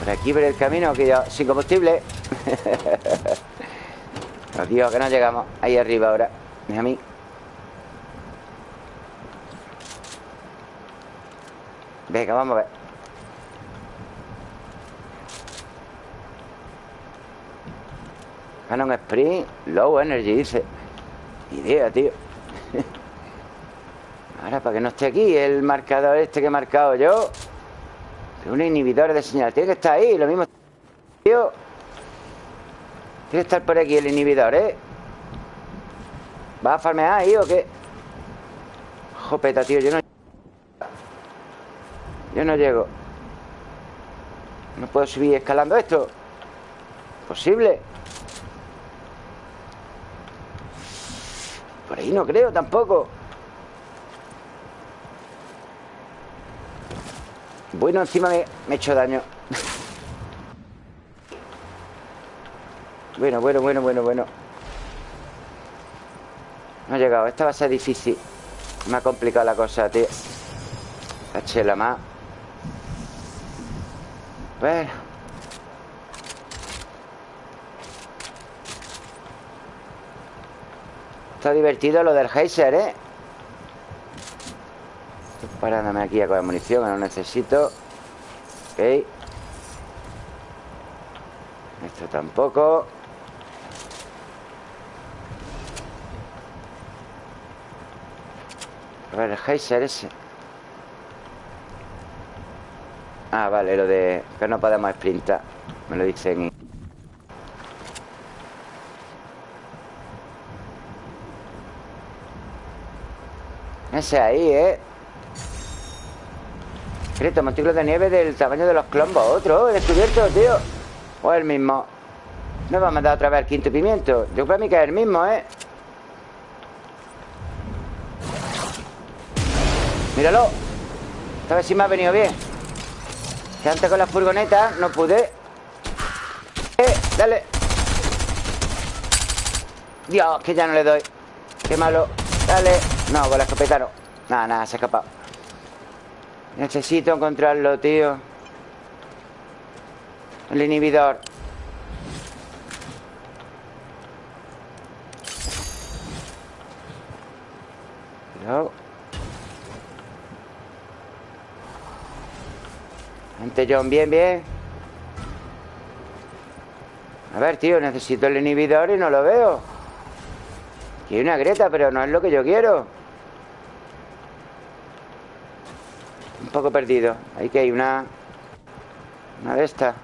Por aquí por el camino que yo Sin combustible. [laughs] Dios, que no llegamos Ahí arriba ahora Mira a mí Venga, vamos a ver. Canon Sprint Low Energy, dice. Idea, tío. [laughs] Ahora, para que no esté aquí El marcador este que he marcado yo Un inhibidor de señal. Tiene que estar ahí, lo mismo. Tío. Tiene que estar por aquí el inhibidor, ¿eh? ¿Va a farmear ahí o qué? Jopeta, tío, yo no Yo no llego. No puedo subir escalando esto. Posible Por ahí no creo tampoco. Bueno, encima me, he hecho daño. Bueno, bueno, bueno, bueno, bueno. No ha llegado. Esta va a ser difícil. Me ha complicado la cosa, tío. Chela más Bueno. Está divertido lo del geyser, ¿eh? Estoy parándome aquí a coger munición Que no necesito. Ok. Esto tampoco. A ver, el geyser ese Ah, vale, lo de que no podemos sprintar Me lo dicen. Ese ahí, ¿eh? Secreto, montículos de nieve del tamaño de los clombos Otro, he descubierto, tío. O el mismo. No va a mandar otra vez el quinto pimiento. Yo creo que es el mismo, ¿eh? Míralo. Esta vez sí me ha venido bien Que antes con la furgoneta no pude. Eh, dale. Dios, que ya no le doy. Qué malo. Dale. No, con la escopeta no. Nada, nada, se ha escapado. Necesito encontrarlo, tío. El inhibidor. Cuidado Gente John, bien, bien. A ver, tío, necesito el inhibidor y no lo veo. Aquí hay una grieta, pero no es lo que yo quiero. Un poco perdido. Ahí que hay una Una de estas.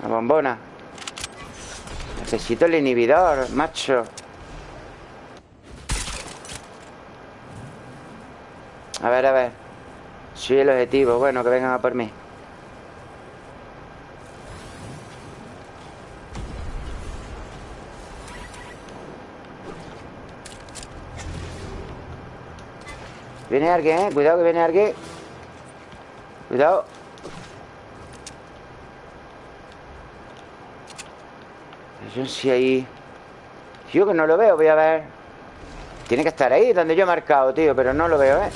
Una bombona. Necesito el inhibidor, macho. A ver, a ver soy el objetivo. Bueno, que vengan a por mí. Viene alguien, ¿eh? Cuidado que viene alguien. Cuidado. Yo sí ahí... Yo que no lo veo, voy a ver. Tiene que estar ahí, donde yo he marcado, tío, pero no lo veo, ¿eh?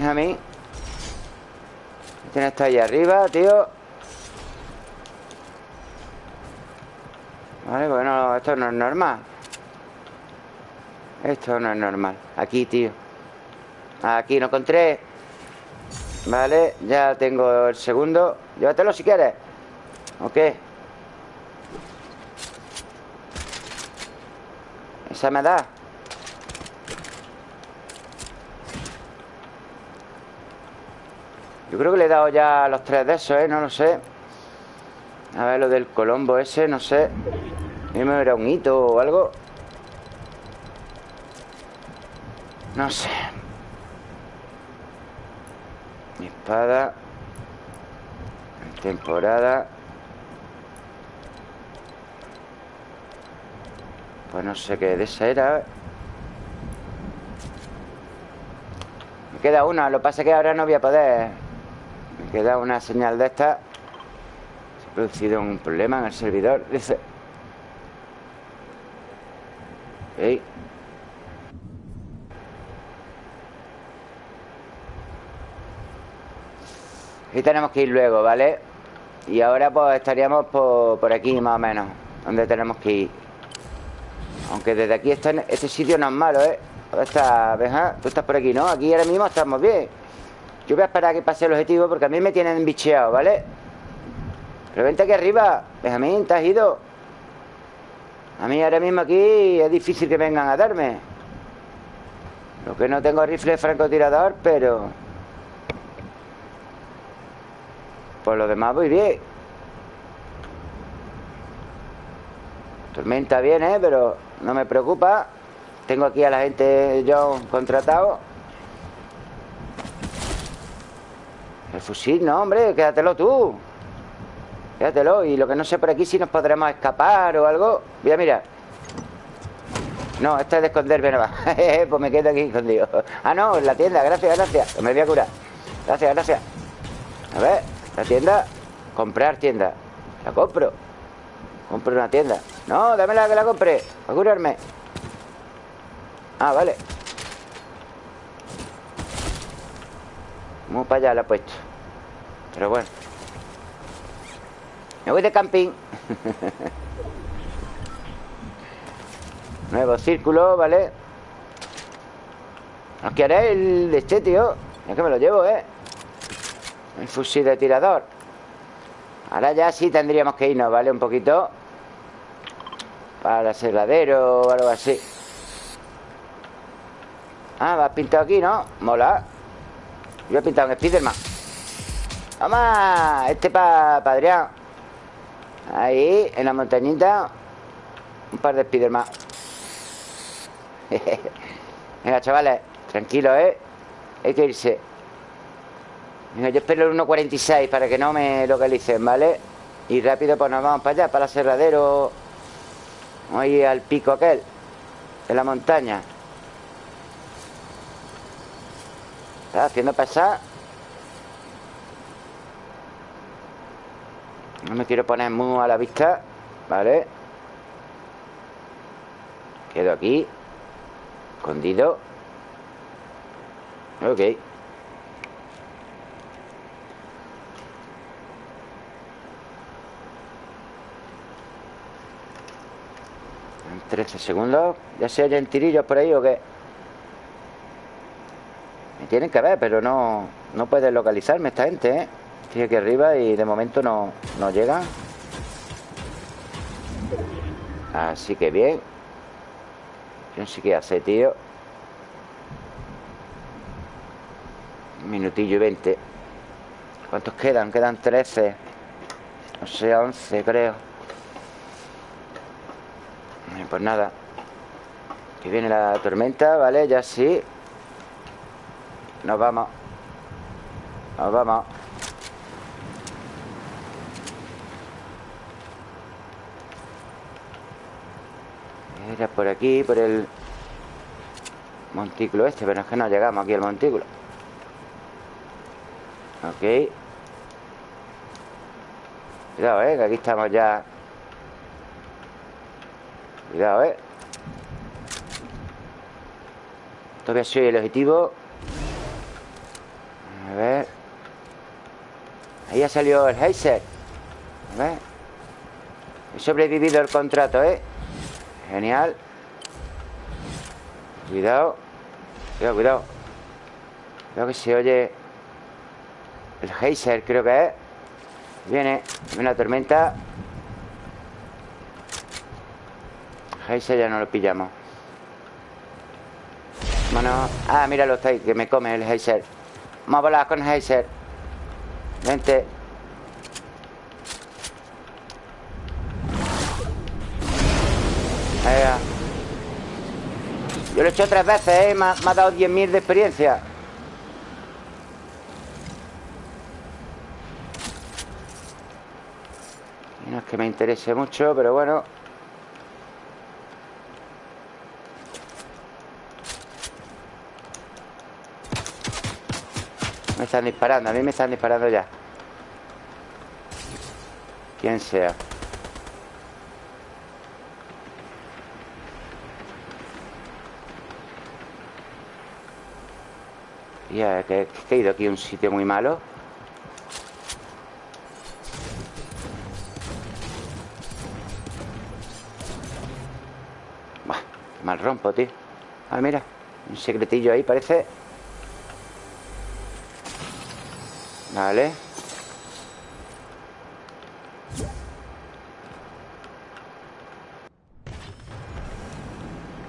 Es a mí. Tiene está ahí arriba, tío Vale, bueno, esto no es normal. Esto no es normal. Aquí, tío. Aquí no encontré Vale, ya tengo el segundo. Llévatelo si quieres. Ok. Esa me da Yo creo que le he dado ya los tres de esos, ¿eh? No lo sé A ver, lo del Colombo ese, no sé me era un hito o algo No sé Mi espada Temporada. Pues no sé qué de esa era. Me queda una, lo que pasa es que ahora no voy a poder. Me queda una señal de esta. Se ha producido un problema en el servidor. Dice. Ok. Y tenemos que ir luego, ¿vale? Y ahora pues estaríamos por, por aquí más o menos Donde tenemos que ir Aunque desde aquí está, este sitio no es malo, ¿eh? ¿Dónde está, Benja? Tú estás por aquí, ¿no? Aquí ahora mismo estamos bien Yo voy a esperar a que pase el objetivo Porque a mí me tienen bicheado, ¿vale? Pero vente aquí arriba Benjamín, te has ido A mí ahora mismo aquí es difícil que vengan a darme. Lo que no tengo rifle francotirador Pero... Por lo demás voy bien. Tormenta viene, pero no me preocupa. Tengo aquí a la gente yo contratado El fusil, no, hombre, quédatelo tú. Quédatelo Y lo que no sé por aquí si nos podremos escapar o algo. Mira, mira. No, esto es de esconderme nada más [laughs] Pues me quedo aquí escondido. Ah, no, en la tienda, gracias, gracias. Me voy a curar. Gracias, gracias. A ver la tienda, comprar tienda. La compro. Compro una tienda. No, dámela que la compre A curarme. Ah, vale Muy para allá la he puesto Pero bueno Me voy de camping [laughs] Nuevo círculo, ¿vale? No haré el de este, tío Es que me lo llevo, ¿eh? El fusil de tirador Ahora ya sí tendríamos que irnos, ¿vale? Un poquito Para el aserradero o algo así Ah, vas pintado aquí, ¿no? Mola Yo he pintado un Spiderman ¡Vamos! Este para pa Adrián Ahí, en la montañita Un par de Spiderman [laughs] Venga, chavales Tranquilo, ¿eh? Hay que irse Venga, yo espero el 1.46 para que no me localicen, ¿vale? Y rápido pues nos vamos para allá, para el aserradero Ahí al pico aquel De la montaña Está haciendo pasar No me quiero poner muy a la vista ¿Vale? Quedo aquí Escondido Ok En 13 segundos ¿Ya se oyen tirillos por ahí o qué? Tienen que ver, pero no No pueden localizarme esta gente, ¿eh? Estoy aquí arriba y de momento no, no llegan Así que bien. Yo no sé qué hace, tío. Minutillo y 20 ¿Cuántos quedan? Quedan 13 No sé, 11 creo. Pues nada. Que viene la tormenta, ¿vale? Ya sí Nos vamos. Nos vamos. Era por aquí, por el montículo este Pero es que no llegamos aquí al montículo. Ok. Cuidado, eh, que aquí estamos ya. Cuidado, ¿eh? Todavía soy el objetivo A ver Ahí ha salido el Heiser A ver He sobrevivido el contrato, ¿eh? Genial. Cuidado Cuidado, cuidado. Creo que se oye El Heiser, creo que es. Viene una tormenta. Heiser ya no lo pillamos. Bueno, ah, míralo, está ahí Que me come el Heiser. Vamos a volar con Heiser Vente Venga. Yo lo he hecho tres veces, ¿eh? Me ha, me ha dado 10.000 de experiencia es que me interese mucho, pero bueno. Están disparando, a mí me están disparando ya. Quien sea. Ya, que, he ido aquí a un sitio muy malo. Buah, mal rompo, tío. Ah, mira, un secretillo ahí parece. Vale.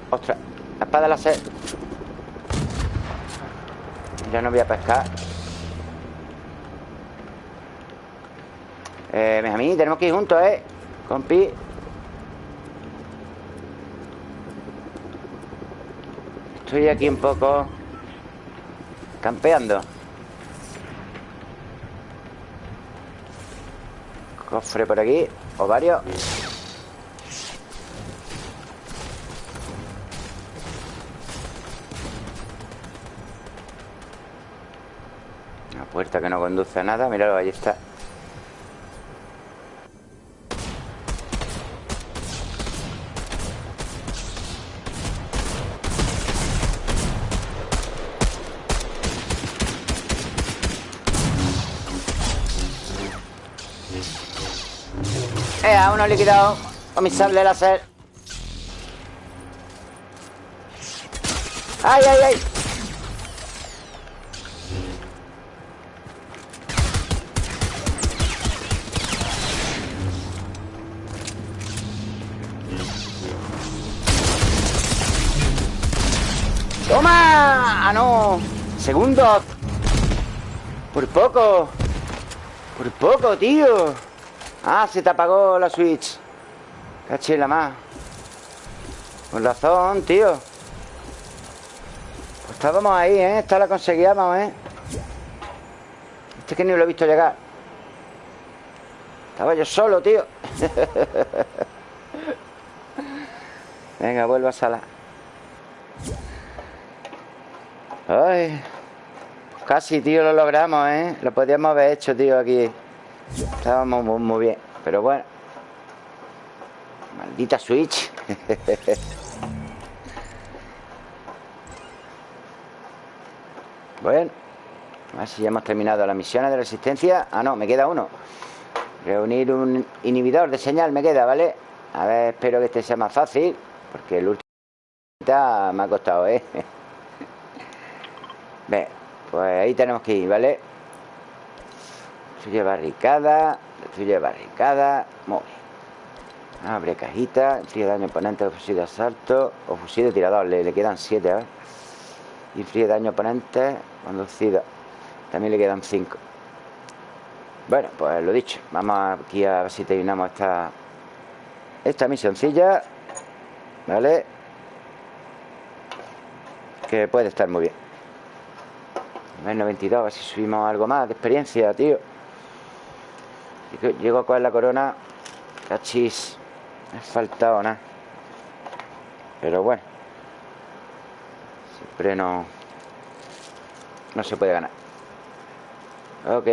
Ostras, la espada láser. Ya no voy a pescar. Eh, mí tenemos que ir juntos, ¿eh? Compi. Estoy aquí un poco campeando. Cofre por aquí. O varios. Una puerta que no conduce a nada. Míralo, ahí está. Eh, a uno liquidado con mi sable láser. ¡Ay, ay, ay! ¡Toma! ¡Ah, no! Segundo. Por poco. Por poco, tío. Ah, se te apagó la Switch. Cachela más. Con razón, tío. Pues estábamos ahí, ¿eh? Esta la conseguíamos, ¿eh? Este que ni lo he visto llegar. Estaba yo solo, tío. [laughs] Venga, vuelvo a sala. Ay. Casi, tío, lo logramos, ¿eh? Lo podíamos haber hecho, tío, aquí. Estábamos muy, bien. Pero bueno. Maldita Switch. [laughs] bueno. A ver si ya hemos terminado las misiones de resistencia. Ah, no, me queda uno. Reunir un inhibidor de señal me queda, ¿vale? A ver, espero que este sea más fácil. Porque el último me ha costado, ¿eh? [laughs] Ve, pues ahí tenemos que ir, ¿vale? Destruye barricada Destruye barricada Muy bien Abre cajita Inflige daño oponente fusil de asalto O fusil de tirador Le, le quedan 7 ver. Inflige daño oponente Conducido. También le quedan 5 Bueno, pues lo dicho Vamos aquí a ver si terminamos esta Esta misioncilla ¿Vale? Que puede estar muy bien. Nivel 92, a ver si subimos algo más de experiencia, tío Llego a coger la corona. Cachis Me ha faltado nada. Pero bueno Siempre no No se puede ganar. Ok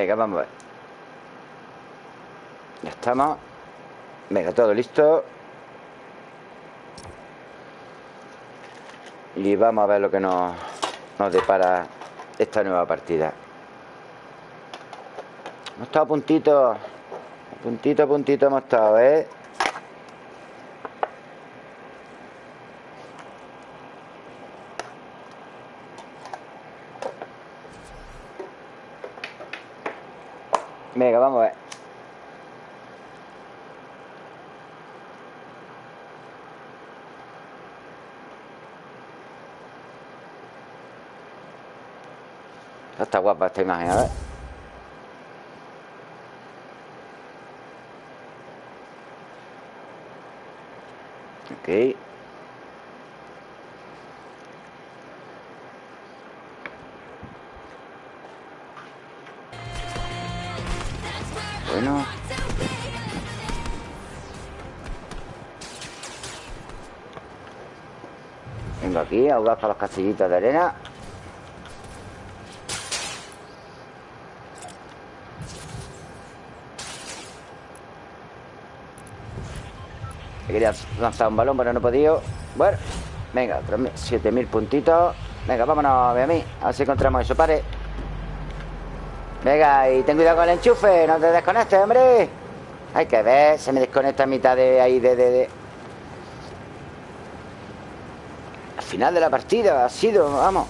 Venga, vamos a ver. Ya estamos. Venga, todo listo. Y vamos a ver lo que nos, nos depara esta nueva partida. Hemos estado a puntito A puntito, puntito hemos estado, ¿eh? Venga, vamos a ver. Está guapa esta imagen, a ver. Ok. Bueno. Aquí, audaz para los castillitos de arena. Quería lanzar un balón, pero no he podido. Bueno, venga, 7000 puntitos. Venga, vámonos, ve a mí. A ver si encontramos eso. Pare. Venga, y ten cuidado con el enchufe. No te desconectes, hombre. Hay que ver. Se me desconecta a mitad de ahí, de. Al final de la partida ha sido, vamos.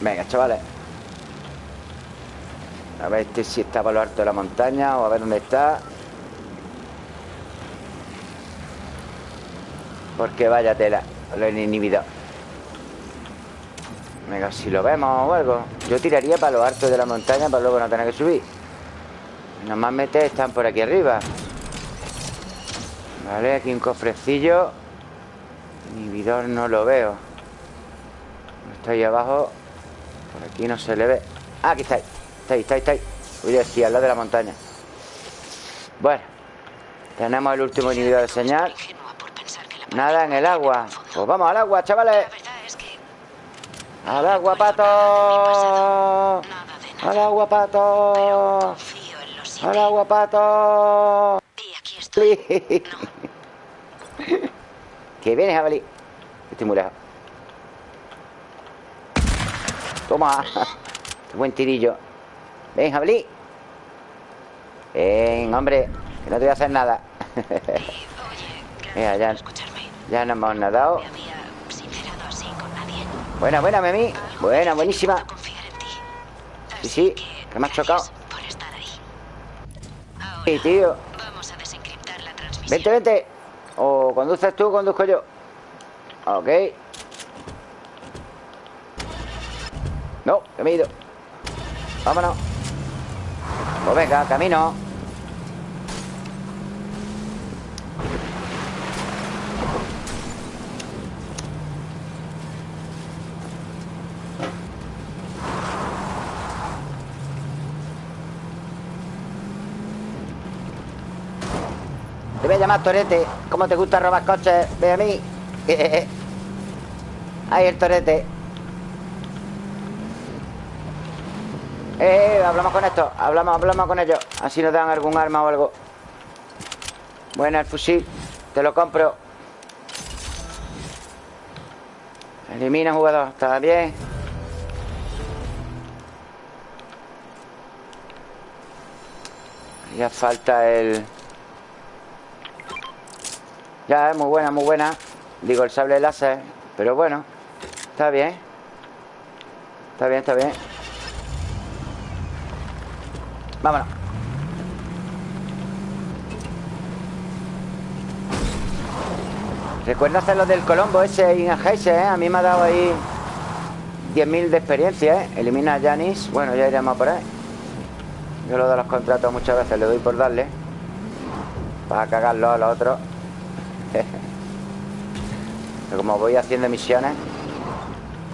Venga, chavales. A ver este si está por lo alto de la montaña O a ver dónde está. Porque vaya tela Lo he inhibido Venga, si lo vemos o algo Yo tiraría para lo alto de la montaña Para luego no tener que subir. Nomás mete están por aquí arriba Vale, aquí un cofrecillo. Inhibidor no lo veo. Está ahí abajo por aquí no se le ve. Ah, Aquí está ahí, está ahí, está ahí, está ahí. A decir, al lado de la montaña. Bueno Tenemos el último inhibidor de señal. Nada en el agua. Pues vamos al agua, chavales Al agua, pato. Al agua, pato. Al agua, pato. [laughs] Que viene, jabalí. Estoy muy lejos. Toma. Qué [laughs] buen tirillo. Ven, jabalí. Ven, hombre Que no te voy a hacer nada. [laughs] Mira, ya, ya nos hemos nadado Buena, buena, Memi. Buena, buenísima. Sí, sí, que me has chocado. Sí, tío. Vente, vente. O conduces tú conduzco yo. Ok. No, que me he ido. Vámonos. Pues venga, camino Te voy a llamar Torete. ¿Cómo te gusta robar coches? Ve a mí. Ahí el Torete. Eh, hablamos con esto. Hablamos, hablamos con ellos. Así nos dan algún arma o algo. Bueno, el fusil. Te lo compro. Elimina jugador. Está bien. Ya falta el... Ya, es muy buena, muy buena. Digo, el sable láser Pero bueno Está bien. Está bien, está bien. Vámonos. Recuerda hacer lo del Colombo ese y ¿eh? A mí me ha dado ahí 10.000 de experiencia, ¿eh? Elimina a Janis Bueno, ya iremos por ahí. Yo lo de los contratos muchas veces le doy por darle Para cagarlo a los otros Pero como voy haciendo misiones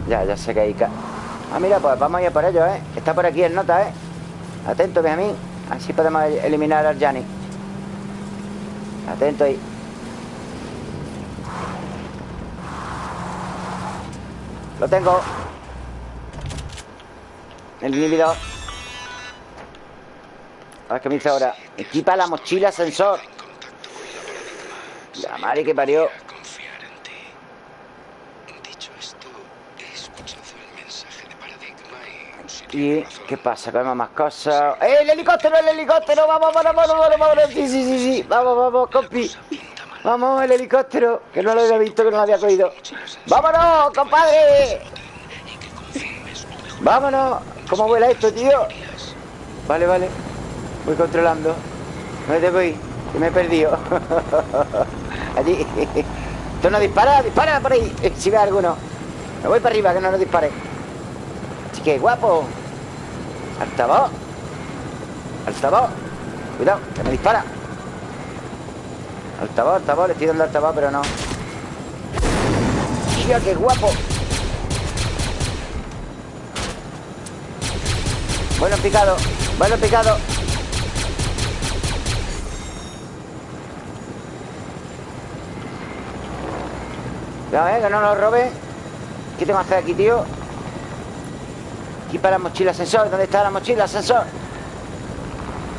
Ya, ya sé que hay... Ah, mira, pues vamos a ir por ellos, ¿eh? Está por aquí el nota, ¿eh? Atento, mí Así podemos eliminar al Yanni. Atento ahí. Lo tengo. El inhibidor. A ver qué me dice ahora. Equipa la mochila sensor La madre que parió ¿Y qué pasa? ¿Vemos más cosas? ¡Eh, el helicóptero, el helicóptero! ¡Vamos, vamos, vamos, vamos! vamos! Sí, sí, sí, sí. Vamos, vamos, compi. Vamos, el helicóptero Que no lo había visto, que no lo había cogido ¡Vámonos, compadre! ¡Vámonos! ¿Cómo vuela esto, tío? Vale, vale Voy controlando ¿Dónde voy? Que me he perdido [laughs] Allí Esto no dispara, dispara por ahí Si ve alguno Me voy para arriba, que no nos dispare Que guapo. Altavoz. Altavoz. Cuidado, que me dispara. Altavoz, altavoz, le estoy dando altavoz, pero no. ¡Hostia, qué guapo! Bueno picado, bueno picado. Ya, eh, que no nos robe. ¿Qué tengo que hacer aquí, tío? Aquí para la mochila ascensor. ¿Dónde está la mochila ascensor?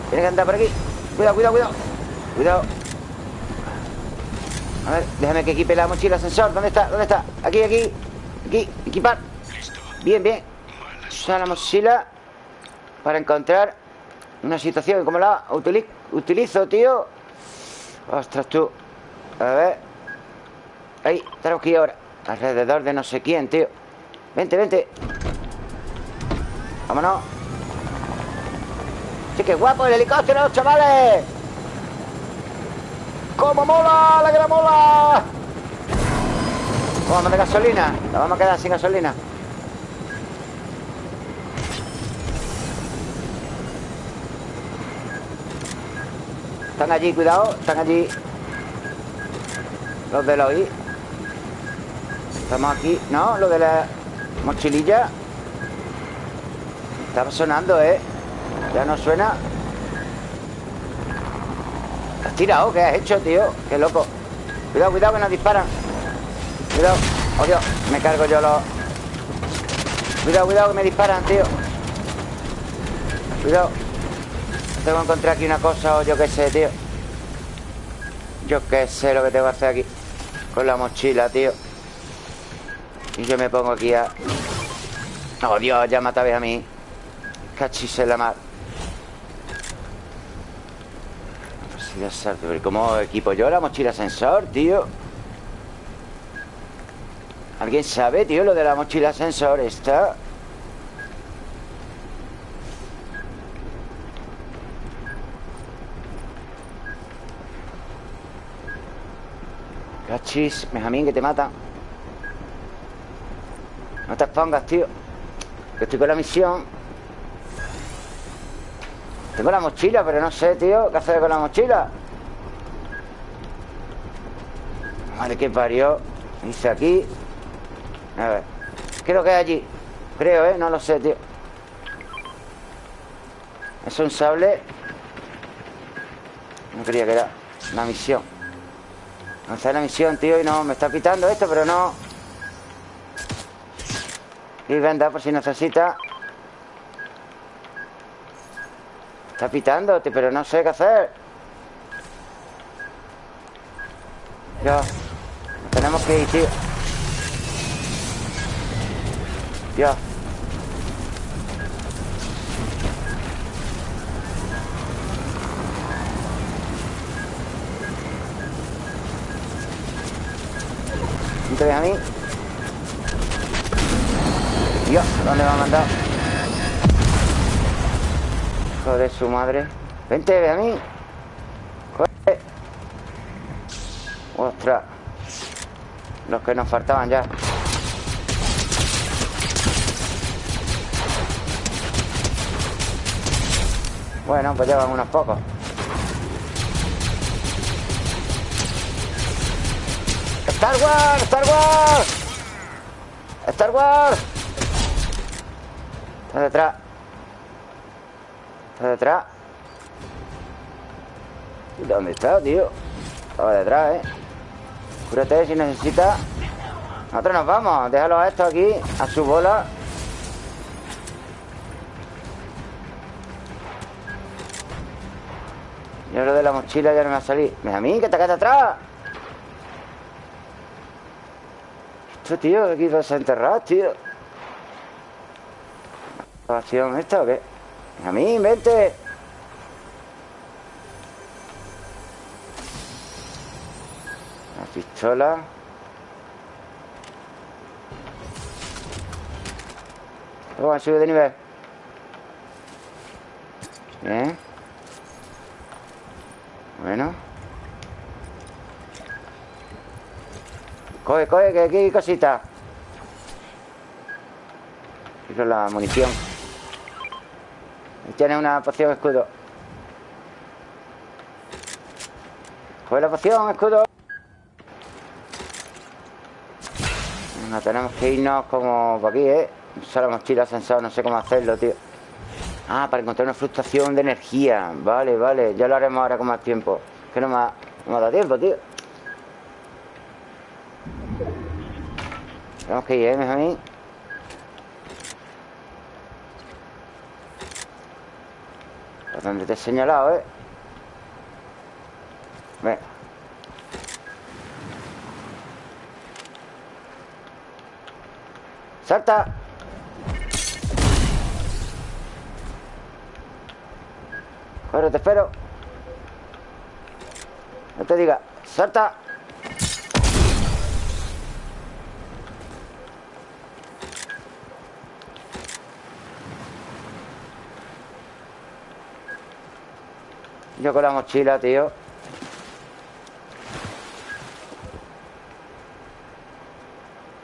Tiene que andar por aquí. Cuidado, cuidado, cuidado. Cuidado. A ver, déjame que equipe la mochila ascensor. ¿Dónde está? ¿Dónde está? Aquí, aquí. Aquí, equipar. Bien, bien. Usa la mochila Para encontrar una situación. Como la utilizo, tío Ostras, tú. A ver. Ahí, tenemos aquí ahora. Alrededor de no sé quién, tío. Vente, vente Vámonos. Sí, qué guapo el helicóptero, chavales. ¡Cómo mola! ¡La gran mola! Vamos de gasolina. Nos vamos a quedar sin gasolina. Están allí, cuidado Están allí. Los de la OI Estamos aquí No, lo de la mochililla Estaba sonando, ¿eh? Ya no suena. ¿Has tirado? ¿Qué has hecho, tío? Qué loco. Cuidado, cuidado que nos disparan. Cuidado. Oh, Dios Me cargo yo los Cuidado, cuidado que me disparan, tío. Cuidado. Tengo que encontrar aquí una cosa o yo qué sé, tío. Yo qué sé lo que tengo que hacer aquí Con la mochila, tío. Y yo me pongo aquí a... Oh, Dios, ya mata a mí Cachis en la mar salto Pero ¿cómo equipo yo la mochila sensor, tío? ¿Alguien sabe, tío, lo de la mochila sensor esta? Cachis, Benjamín, que te mata No te expongas, tío Que estoy con la misión tengo la mochila, pero no sé, tío ¿Qué hacer con la mochila? Madre que parió Dice aquí. A ver Creo que es allí Creo, ¿eh? No lo sé, tío. Es un sable. No creía que era una misión. Está la misión, tío Y no, me está pitando esto, pero no. Y venda por si necesita Está pitándote, pero no sé qué hacer. Ya. Tenemos que ir, tío. Ya. ¿No a mí? Dios, ¿dónde me ha de su madre. Vente, ve a mí. Joder. Ostras. Los que nos faltaban ya. Bueno, pues llevan unos pocos. Star Wars, Star Wars. Star Wars. Está detrás Está detrás ¿Dónde está, tío? Estaba detrás, ¿eh? Cúrate si necesita. Nosotros nos vamos. Déjalo a esto aquí A su bola. Yo lo de la mochila ya no me va a salir a mí, que te quedas atrás. Esto, tío, aquí vas a enterrar, tío. ¿Acción esta o qué? A mí, vente. pistola. Vamos a subir de nivel. Bien. Bueno. Coge, coge, que aquí hay cositas Quiero la munición Tiene una poción escudo. Coge la poción, escudo. Tenemos que irnos como por aquí, ¿eh? Solo mochila sensor, no sé cómo hacerlo, tío. Ah, para encontrar una fluctuación de energía. Vale, vale, ya lo haremos ahora con más tiempo. Que no me ha, no me ha dado tiempo, tío. Tenemos que ir, ¿eh, mí Por donde te he señalado, ¿eh? Venga ¡Salta! Corre, te espero No te diga ¡Salta! Yo con la mochila, tío.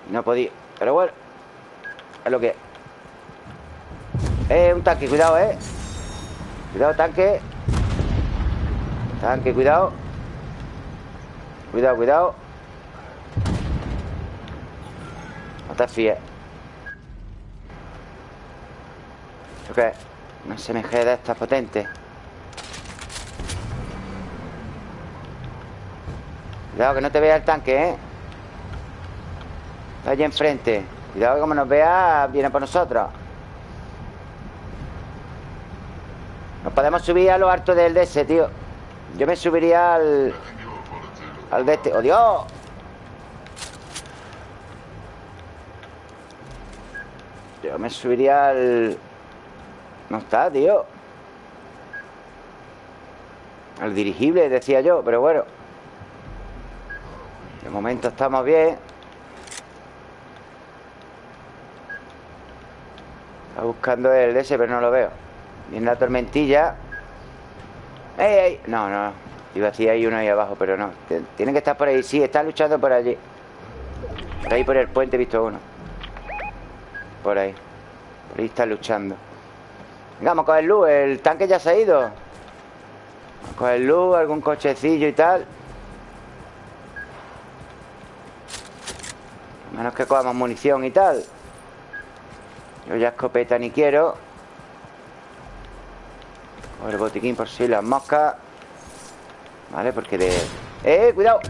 No podía Pero bueno es lo que es. Eh, un tanque, cuidado, eh. Cuidado, tanque. Tanque, cuidado. Cuidado, cuidado. No te fíes. ¿Esto qué? Una SMG de estas potentes Cuidado que no te vea el tanque, ¿eh? Está allí enfrente. Cuidado que como nos vea, viene por nosotros. Nos podemos subir a lo alto del DS, tío. Yo me subiría al... Al de este ¡Oh, Dios! Yo me subiría al... No está, tío Al dirigible, decía yo Pero bueno. De momento estamos bien buscando el ese, pero no lo veo. Viene la tormentilla. ¡Ey, ey! No, no. Iba a decir ahí uno ahí abajo, pero no. Tiene que estar por ahí. Sí, está luchando por allí. Por ahí por el puente he visto uno. Por ahí. Por ahí está luchando. Venga, vamos a coger luz. El tanque ya se ha ido. Vamos a coger luz, algún cochecillo y tal. Menos que cojamos munición y tal. Yo ya escopeta ni quiero. O el botiquín por si las moscas. Vale, porque de... ¡Eh, cuidado!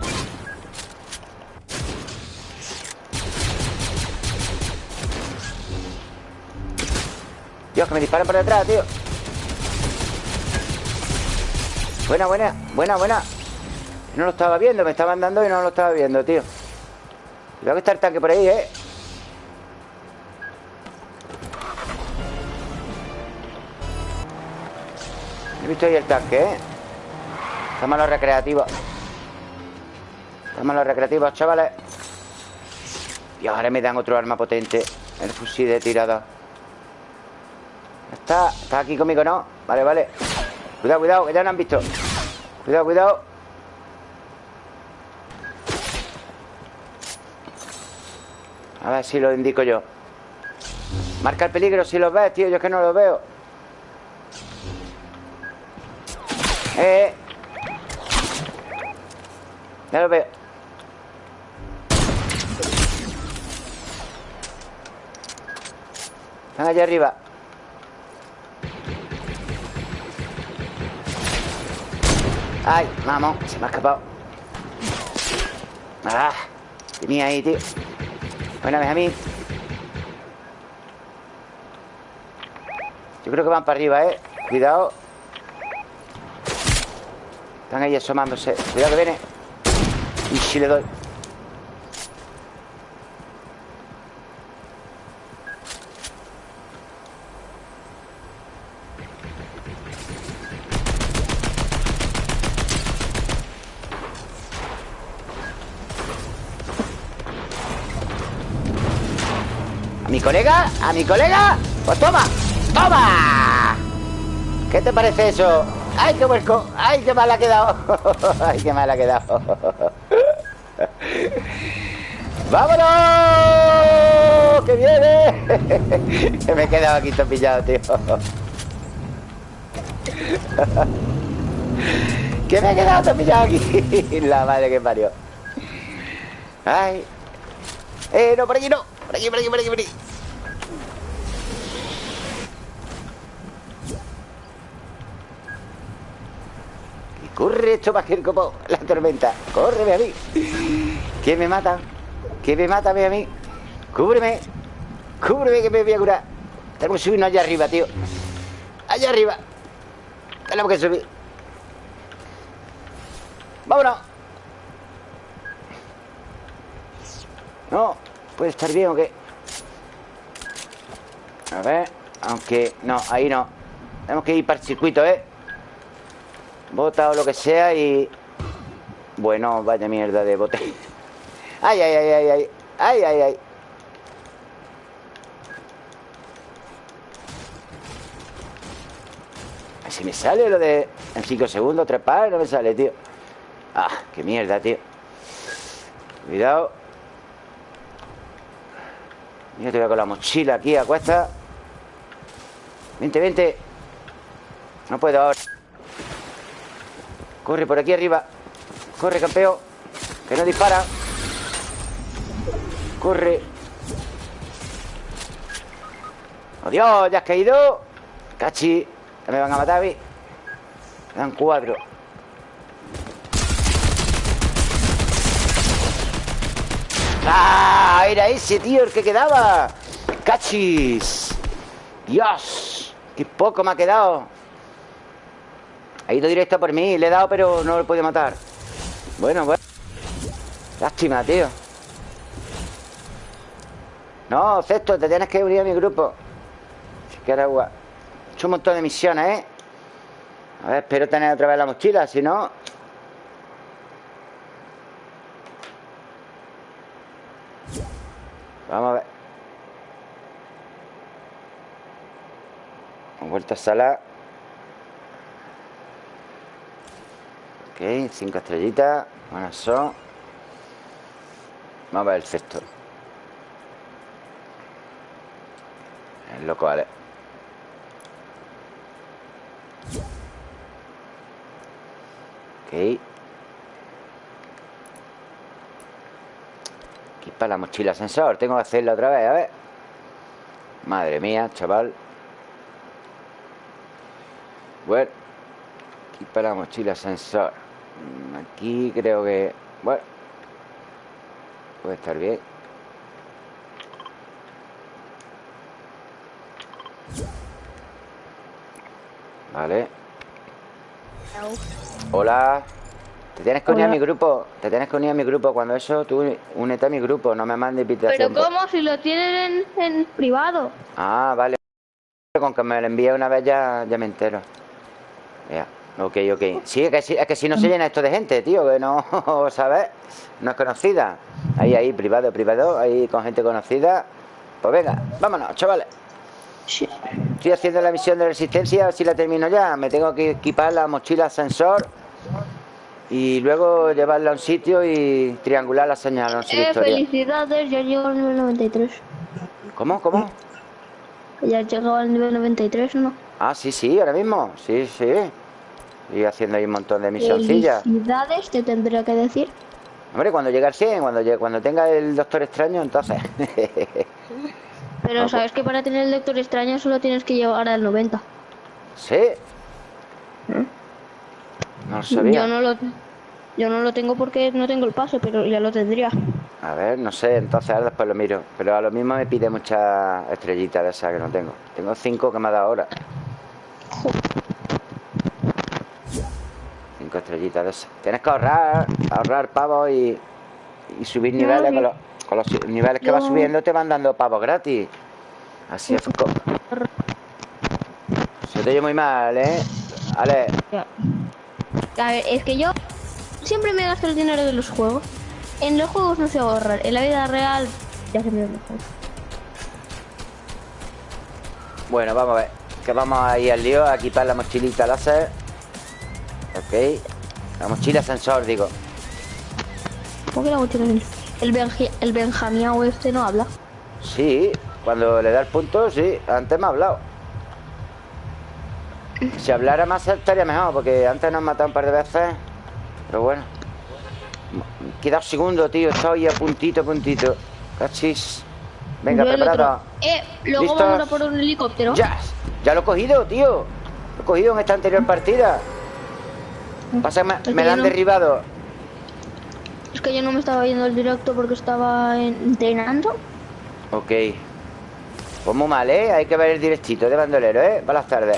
Dios, que me disparan por detrás, tío. Buena, buena, buena, buena. No lo estaba viendo, me estaban dando y no lo estaba viendo, tío Cuidado que está el tanque por ahí, eh. He visto ahí el tanque, ¿eh? Estamos los recreativos. Estamos los recreativos, chavales. Y ahora me dan otro arma potente. El fusil de tirada Está, está aquí conmigo, ¿no? Vale, vale. Cuidado, cuidado, que ya no han visto. Cuidado, cuidado A ver si lo indico yo Marca el peligro si lo ves, tío Yo es que no lo veo Eh. Ya lo veo. Están allá arriba. Ay, vamos, se me ha escapado. Ah, tenía ahí, tío. Buena mí. Yo creo que van para arriba, eh. Cuidado. Están ahí asomándose Cuidado que viene Y si le doy colega? ¿A mi colega? Pues toma, toma. ¿Qué te parece eso? ¡Ay, qué huesco! ¡Ay, qué mal ha quedado! [laughs] ¡Ay, qué mal ha quedado! [laughs] ¡Vámonos! ¡Que viene! [laughs] que me he quedado aquí topillado, tío. que me he quedado topillado aquí. La madre que parió. ¡Ay! ¡Eh, no, por aquí no! Por aquí, por aquí, por aquí, por aquí. Corre esto más que el copo, la tormenta. Córreme a mí. ¿Quién me mata? ¿Quién me mata a mí? Cúbreme. Cúbreme que me voy a curar. Tenemos que subirnos allá arriba, tío. Allá arriba. Tenemos que subir. Vámonos. No, puede estar bien o qué. A ver, aunque... No, ahí no. Tenemos que ir para el circuito, ¿eh? Bota o lo que sea y... Bueno, vaya mierda de bote. [laughs] Ay, ay, ay, ay, ay. Ay, ay, ay. Si me sale lo de en 5 segundos, trepar, no me sale, tío. Ah, qué mierda, tío. Cuidado. Mira, te voy con la mochila aquí a cuesta. Vente, vente. No puedo ahora. Corre por aquí arriba. Corre, campeón. Que no dispara. Corre. ¡Oh, Dios! ¿Ya has caído? Cachi. Ya me van a matar mí. Me dan cuatro. ¡Ah! Era ese, tío, el que quedaba. ¡Cachis! ¡Dios! ¡Qué poco me ha quedado! Ha ido directo por mí. Le he dado, pero no lo he podido matar. Bueno, bueno. Lástima, tío. No, Cesto, te tienes que unir a mi grupo. Si quieres agua. He hecho un montón de misiones, ¿eh? A ver, espero tener otra vez la mochila, si no... Vamos a ver. Vuelto a sala. Ok, cinco estrellitas. Buenas son. Vamos a ver el cesto. El loco, vale. Ok. Para la mochila sensor. Tengo que hacerla otra vez, a ver. Madre mía, chaval. Bueno. Para la mochila sensor. Mm, Aquí creo que... Bueno. Puede estar bien. Vale. Hola. Te tienes que unir a mi grupo. Te tienes que unir a mi grupo. Cuando eso, tú únete a mi grupo. No me mandes invitación. Pero ¿cómo? Si lo tienen en, en privado. Ah, vale. Con que me lo envíe una vez ya, ya me entero. Ya. Ok, ok. Sí, es que, sí, es que si no se llena esto de gente, tío, que no, [laughs] ¿sabes? No es conocida. Ahí, ahí, privado, privado, ahí con gente conocida. Pues venga, vámonos, chavales. Sí. Estoy haciendo la misión de resistencia, a ver si la termino ya. Me tengo que equipar la mochila sensor y luego llevarla a un sitio y triangular la señal. No sé Eh, felicidades, ya llego al nivel 93. ¿Cómo? ¿Cómo? Ya has llegado al nivel 93, ¿no? Ah, sí, sí, ahora mismo. Sí, sí. Y haciendo ahí un montón de misioncillas. Felicidades, te tendría que decir. Hombre, cuando llegue al 100, cuando, llegue- cuando tenga el Doctor Extraño, entonces. [laughs] Pero sabes que para tener el lector extraño solo tienes que llegar al 90. ¿Sí? No lo sabía. Yo no lo, yo no lo tengo porque no tengo el pase, pero ya lo tendría. A ver, no sé, entonces ahora después lo miro. Pero a lo mismo me pide muchas estrellitas de esas que no tengo. Tengo cinco que me ha dado ahora. Cinco estrellitas de esas. Tienes que ahorrar, ahorrar pavos y, y subir niveles. Con los, con los niveles que vas subiendo te van dando pavos gratis. Así es. co- Se te oye muy mal, ¿eh? Vale, Ya. A ver, es que yo siempre me gasto el dinero de los juegos. En los juegos no sé ahorrar. En la vida real ya se me da mejor. Bueno, vamos a ver. Que vamos a ir al lío a quitar la mochilita láser. Ok. La mochila sensor, digo. ¿Cómo que la mochila el, Benji- el Benjamiao este no habla? Sí, cuando le da el punto, sí. Antes me ha hablado. Si hablara más estaría mejor, porque antes nos han matado un par de veces. Pero bueno. Queda un segundo, tío. Estoy a puntito, a puntito. Cachis. Venga, preparado. Eh, luego vamos a por un helicóptero. Ya, ya lo he cogido, tío. Lo he cogido en esta anterior partida. Pasa que me, Es me la han no- derribado. Es que yo no me estaba viendo el directo porque estaba en- entrenando. Ok. Pues muy mal, ¿eh? Hay que ver el directito de bandolero, ¿eh? Para las tardes.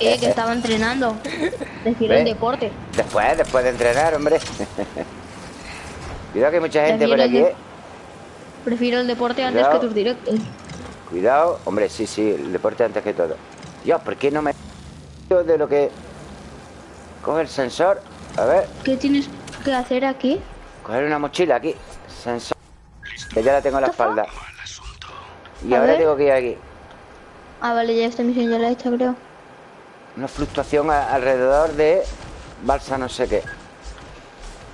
Eh, que estaba entrenando. [laughs] Decir el deporte. Después, después de entrenar, hombre. Cuidado que hay mucha gente por aquí, Prefiero ¿eh? Prefiero el deporte antes que tus directos. Cuidado. Hombre, sí, sí, el deporte antes que todo. Dios, ¿por qué no me... de lo que... Coge el sensor. A ver, ¿Qué tienes que hacer aquí? coger una mochila aquí. Sensor. Que ya la tengo en la espalda. Y A ahora ver. tengo que ir aquí. Ah, vale, ya esta misión ya la he hecho, creo. Una fluctuación a- alrededor de balsa no sé qué.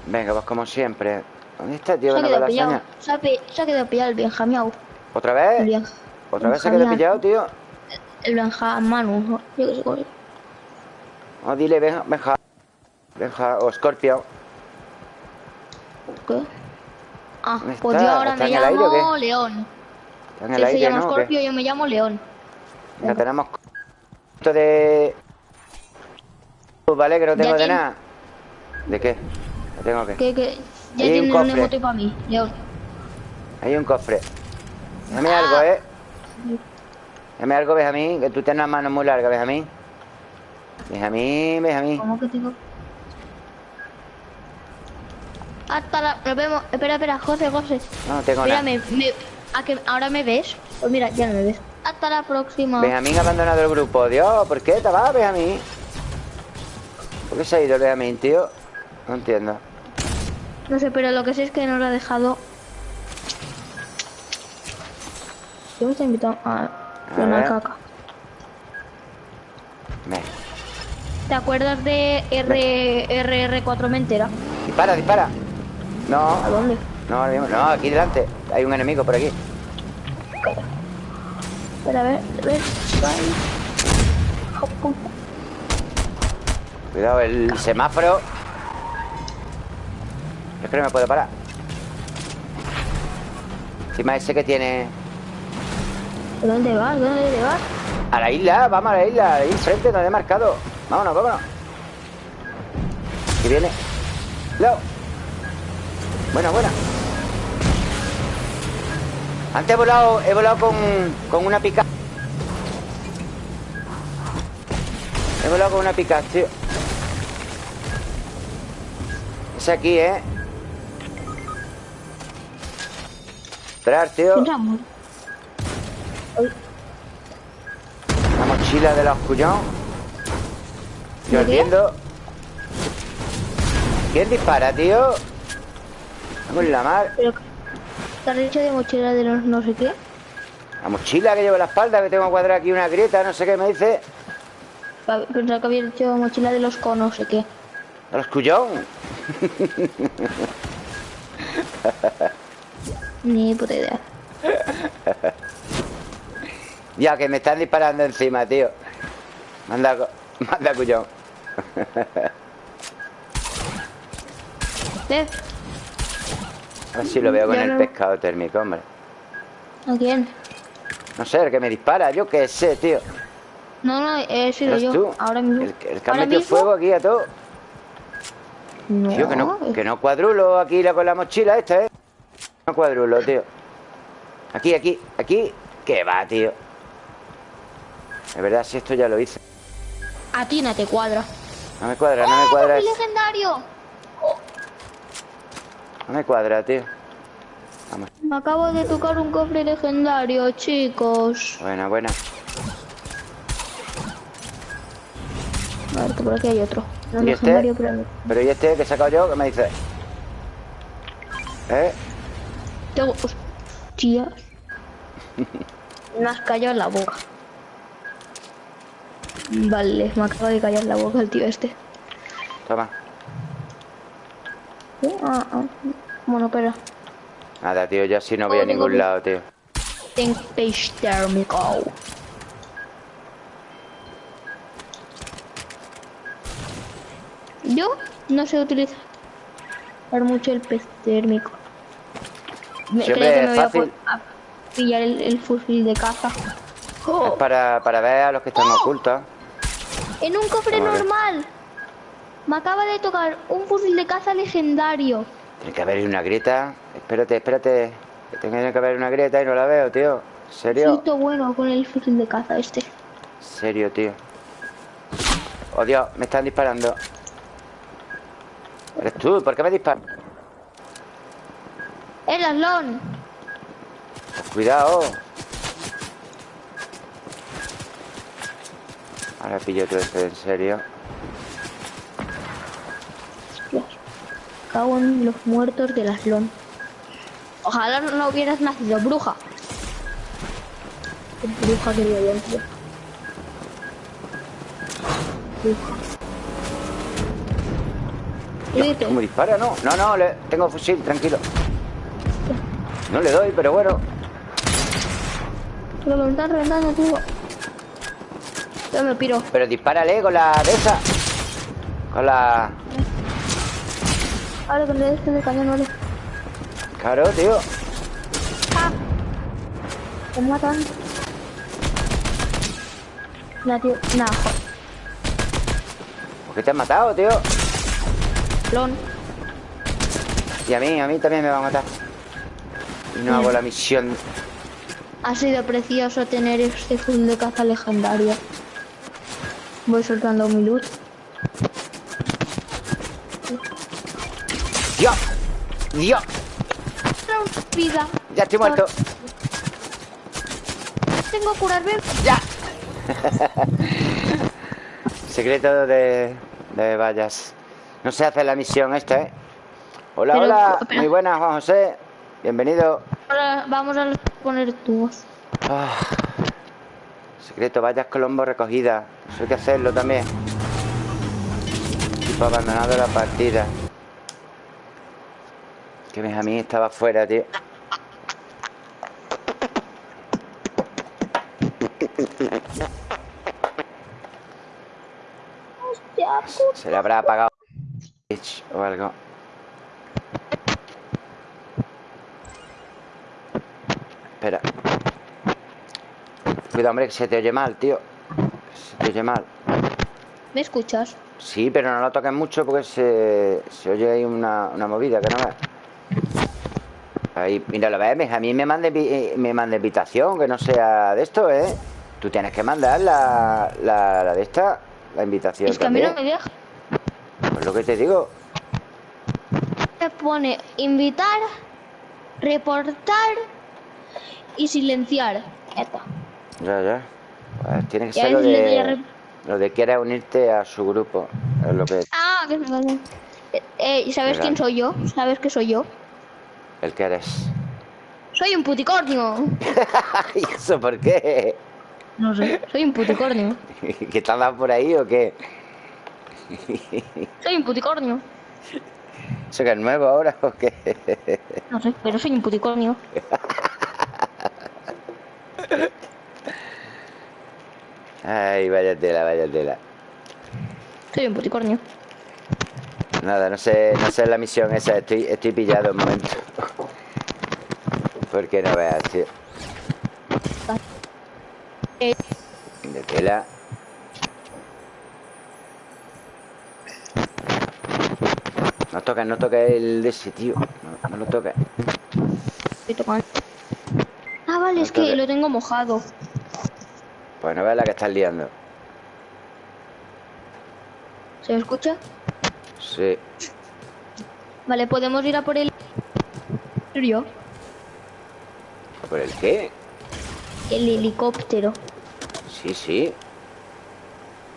Venga, pues como siempre. ¿Dónde está, tío? Se ha quedado la pillado. Se ha, pi- se ha quedado pillado el Benjamiao. ¿Otra El, vez? Bien- ¿Otra vez se quedó Benjamiao. pillado, tío? El Benjamanu. Yo qué sé No, dile, Benja, Benja, Benja o Scorpio. ¿Qué? Ah, ¿Dónde pues yo ahora ¿Está me aire llamo? León. Está en el se aire, llama ¿no? ¿O qué? Scorpio, yo me llamo León. Ya tenemos esto de... Vale, que no Ya tengo de nada. ¿De qué? ¿Qué tengo que? Que, que ya hay un cofre. para mí, León. Hay un cofre. Déjame Ah. algo, ¿eh? Déjame algo, Benjamín, que tú tienes las manos muy largas, Benjamín. Benjamín, Benjamín. ¿Cómo que tengo? Hasta la... Nos vemos. Espera, espera, José, José. No, no tengo Mira, nada. me, me- ¿a que ahora me ves? Pues mira, ya no me ves. Hasta la próxima. Benjamín ha abandonado el grupo. Dios, ¿por qué te vas, Benjamín? ¿Por qué se ha ido el Benjamín, tío? No entiendo. No sé, pero lo que sé es que nos ha dejado... ¿Qué me está invitando? A A una caca. ¿Te acuerdas de R, RR4 Mentera? Dispara, dispara. No, ¿A dónde? no, no, aquí delante. Hay un enemigo por aquí. Espera, a ver, a ver. Cuidado, el semáforo. Yo creo que me puedo parar. Encima ese que tiene... ¿De dónde vas? ¿De dónde vas? A la isla, vamos a la isla. Ahí enfrente, donde he marcado. Vámonos, vámonos. Que viene. Leo. Buena, buena. Antes he volado, he volado con, con una pica. He volado con una pica, tío. Es aquí, ¿eh? Esperar, tío. La mochila de los cuñón. Yo ¿De qué? entiendo. ¿Quién dispara, tío? Vamos en la mar. Pero, ¿Te has dicho de mochila de los no sé qué? La mochila que llevo en la espalda, que tengo cuadrada aquí una grieta, no sé qué me dice. Pensaba que había dicho mochila de los con no sé qué. A los cuyón. [laughs] Ni puta idea. Ya que me están disparando encima, tío. Manda, manda cuyón. ¿Ves? A ver si lo veo con el no. pescado térmico, hombre. ¿A quién? No sé, el que me dispara, yo qué sé, tío. No, no, he sido ¿Eres yo. tú? Ahora mismo. El, el que ha Ahora metido mismo- fuego aquí a todo. No, Tío, que no, que no cuadrulo aquí la, con la mochila esta, ¿eh? No cuadrulo, tío. Aquí, aquí, aquí. ¿Qué va, tío? De verdad, si esto ya lo hice. A ti no te cuadra. No me cuadra, no me ¡Oh, cuadra. cofre legendario! No me cuadra, tío. Vamos. Me acabo de tocar un cofre legendario, chicos. Buena, buena. A ver, que por aquí hay otro. No ¿Y este? Pero ¿y este que he sacado yo? ¿Qué me dice? ¿Eh? Tengo... Hostias. [laughs] Me has callado en la boca. Vale, me acaba de callar la boca el tío este. Toma. ¿Sí? Ah, ah. Bueno, pero... Nada, tío, yo así no voy a Oh, tengo ningún lado, tío. Tengo page térmico. Yo no sé utilizar mucho el pez térmico. Me, creo que me voy a, fácil. a pillar el, el fusil de caza. Es para, para ver a los que están ocultos. en un cofre normal. Me acaba de tocar un fusil de caza legendario. Tiene que haber una grieta. Espérate, espérate. Tiene que haber una grieta y no la veo, tío. ¿En serio? Siento bueno con el fusil de caza este. ¿En serio, tío? Oh, Dios, me están disparando. ¿Eres tú? ¿Por qué me disparas? ¡El aslón! Cuidado. Ahora pillo todo esto en serio. Dios. Cago en los muertos del aslón. Ojalá no hubieras nacido bruja. Bruja yo, tío. Bruja. ¿Cómo dispara? No, no, no, le- tengo fusil, tranquilo. No le doy, pero bueno. Pero me están reventando, tío. Yo me piro. Pero dispárale con la de esa. Con la... Ahora que le des de cañón, vale. Claro, tío. ¡Ah! Matan. Nah, tío. Joder. ¿Por qué te han matado, tío? Lon. Y a mí, a mí también me va a matar. Y no hago la misión. Ha sido precioso tener este fusil de caza legendario. Voy soltando mi luz. ¡Dios! ¡Dios! Vida. Ya estoy muerto. Tengo que curarme. ¡Ya! [laughs] Secreto de, de vallas. No se hace la misión esta, ¿eh? Hola, Pero, hola. Muy buenas, Juan José. Bienvenido. Ahora vamos a poner tubos. Ah. Secreto, vallas Colombo recogida. Eso hay que hacerlo también. Tipo abandonado la partida. Que mí estaba fuera, tío. Se le habrá apagado o algo. Espera. Cuidado, hombre, que se te oye mal, tío. Se te oye mal. ¿Me escuchas? Sí, pero no lo toques mucho porque se, se oye ahí una, una movida que no ves. Ahí, mira, lo ves, a mí me manda, eh, me manda invitación, que no sea de esto, ¿eh? Tú tienes que mandar la, la, la de esta, la invitación Es que a mí no me deja. Pues lo que te digo. Me pone invitar, reportar y silenciar. Ya está. Ya, ya. Pues tiene que ser lo de, lo de quieres unirte a su grupo. Es lo que... Ah, que hace. Eh, eh, ¿y ¿Sabes quién soy yo? ¿Sabes que soy yo? El que eres. Soy un puticornio. [laughs] ¿Y eso por qué? No sé. Soy un puticornio. [laughs] ¿Que te has dado por ahí o qué? [laughs] Soy un puticornio. ¿Eso que es nuevo ahora o qué? No sé, pero soy un puticornio. Ay, vaya tela, vaya tela. Soy un puticornio. Nada, no sé, no sé la misión esa, estoy, estoy pillado un momento. Porque no veas, tío. De tela. No toques, no toques el de ese, tío. No, no lo toques. estoy tocando. Ah, vale, es que lo tengo mojado. Pues no veas la que estás liando. ¿Se me escucha? Sí. Vale, podemos ir a por el... ¿Por el qué? El helicóptero. Sí, sí.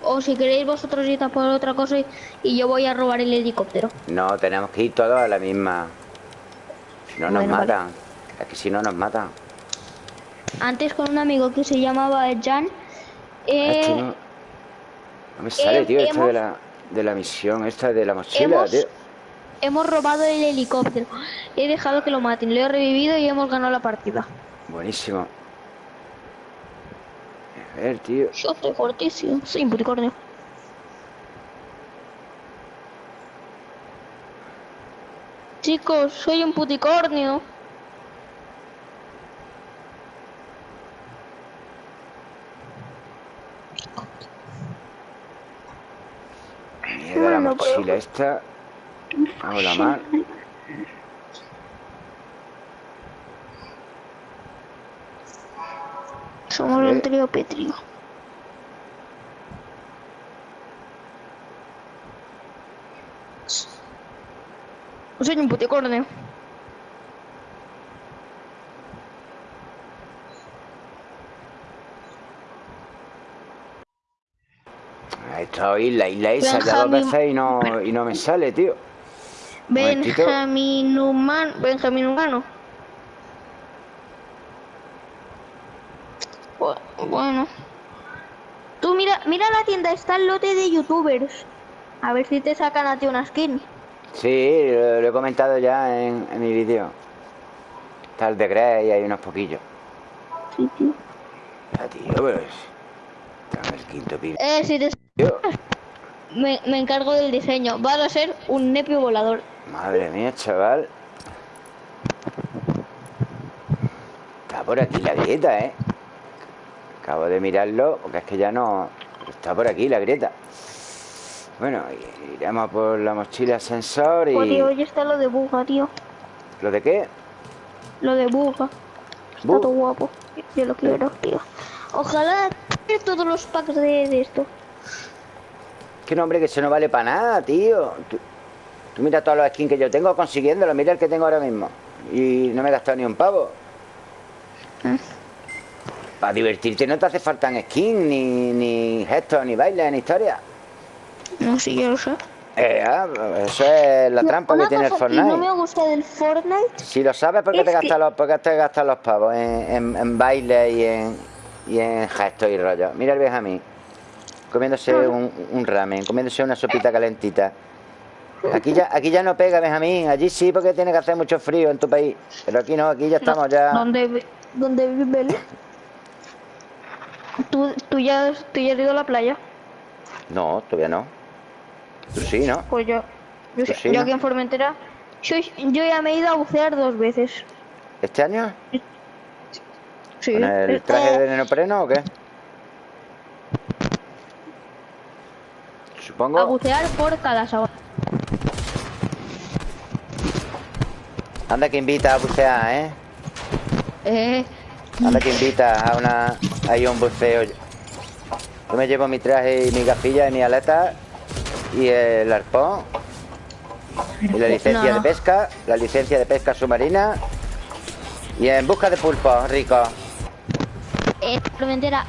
O si queréis vosotros ir a por otra cosa y, y yo voy a robar el helicóptero. No, tenemos que ir todos a la misma. Si no nos vale. matan. Es que si no nos matan. Antes con un amigo que se llamaba Jan, eh, que no- No me sale, Eh, tío, esta de la, de la misión, esta de la mochila, Hemos- tío. Hemos robado el helicóptero. He dejado que lo maten. Lo he revivido y hemos ganado la partida. Buenísimo. A ver, tío. Yo soy fortísimo. Soy un puticornio. Chicos, soy un puticornio. Mierda, la pero- mochila esta. Hago la mal. Somos Eh. un trío petrio. Soy un puticornio. Está isla, isla esa, ya dos veces y no, y no me [laughs] sale, tío. Benjamín humano. Benjamín humano. Bu- Bueno. Tú mira, mira la tienda, está el lote de youtubers. A ver si te sacan a ti una skin. Sí, lo, lo he comentado ya en, en mi vídeo. Está el de Grey y hay unos poquillos. Sí. Ah, tío, pero es... Está el quinto pino. Eh, si te... Me, me encargo del diseño. Va a ser un nepio volador. Madre mía, chaval. Está por aquí la grieta, ¿eh? Acabo de mirarlo porque es que ya no... Está por aquí la grieta. Bueno, iremos por la mochila sensor y... Tío, hoy está lo de buga, tío. ¿Lo de qué? Lo de buga. Está todo guapo. Yo lo quiero, tío. Ojalá todos los packs de, de esto. Que no, hombre, que eso no vale para nada, tío. Tú, tú mira todos los skins que yo tengo consiguiéndolo. Mira el que tengo ahora mismo. Y no me he gastado ni un pavo. Para divertirte no te hace falta skin, ni, ni gestos, ni bailes, ni historia. No, sí, yo lo sé. Eh, ah, eso es la trampa Una que tiene el que Fortnite. no me gusta del Fortnite Si lo sabes, ¿por qué te que- gastas los, por qué te gastas los pavos en, en, en baile y en, y en gestos y rollo? Mira el Benjamín, comiéndose un, un ramen, comiéndose una sopita calentita. Aquí ya, aquí ya no pega, Benjamín. Allí sí, porque tiene que hacer mucho frío en tu país. Pero aquí no, aquí ya estamos ya... ¿Dónde, dónde vive él? ¿Tú, tú, ya, ¿Tú ya has ido a la playa? No, todavía no. Tú sí, ¿no? Pues yo. Yo, sí, yo ¿no? aquí en Formentera. Yo, yo ya me he ido a bucear dos veces. ¿Este año? Sí. ¿Con el Eh, traje de neopreno o qué? A Supongo. bucear por cada sábado. Anda que invita a bucear, ¿eh? Eh, Anda que invita a una a un buceo. Yo me llevo mi traje y mi gafilla y mi aleta y el arpón y la licencia No, de pesca, la licencia de pesca submarina y en busca de pulpos, rico. eh,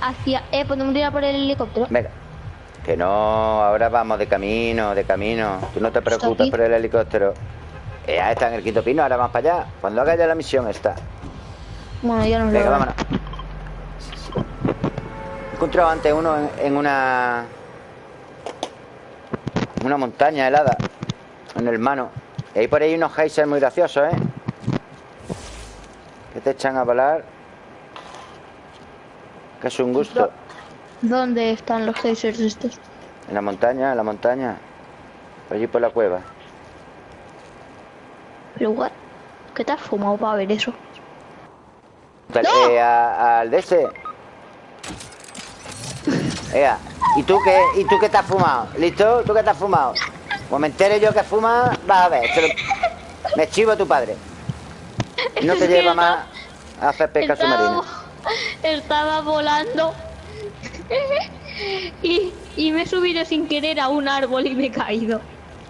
hacia. Eh, podemos ir a por el helicóptero. Venga. Que no, ahora vamos de camino, de camino. Tú no te preocupes por el helicóptero. Eh, ah, está en el quinto pino, ahora vamos para allá. Cuando haga ya la misión está. Bueno, ya nos lo Venga, harán. vámonos. He encontrado antes uno en, en una. en una montaña helada. En el mano. Y hay por ahí unos geysers muy graciosos, ¿eh? Que te echan a volar. Que es un gusto. ¿Dónde están los geysers estos? En la montaña, en la montaña. Por allí por la cueva. Pero, what? ¿Qué te has fumado para ver eso? ¡No! eh, a- al de ese. [laughs] Ea, ¿y tú qué, ¿y tú qué te has fumado? ¿Listo? ¿Tú qué te has fumado? Como me entere yo que fuma, vas a ver. lo- Me chivo a tu padre. Y no te [laughs] lleva más a hacer pesca submarina. estaba volando y, y me he subido sin querer a un árbol y me he caído.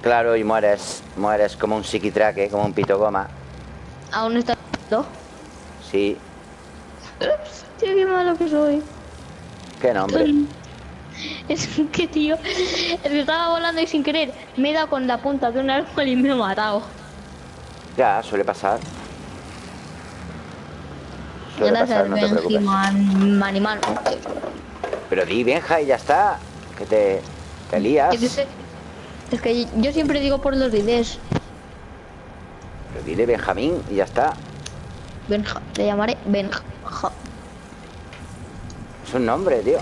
Claro, y mueres. Mueres como un psiquitraque, como un pito goma. Aún está. ¿No? Sí, Tío, qué malo que soy. qué nombre. [laughs] Es que, tío, estaba volando y sin querer me he dado con la punta de un árbol y me he matado. Ya, suele pasar. Suele Gracias, pasar, no te preocupes. Man, man. Pero di, Benja, y ya está. Que te... Te lías. Es que yo siempre digo por los vídeos. Pero dile Benjamín y ya está. Benja. Le llamaré Benja. Es un nombre, tío.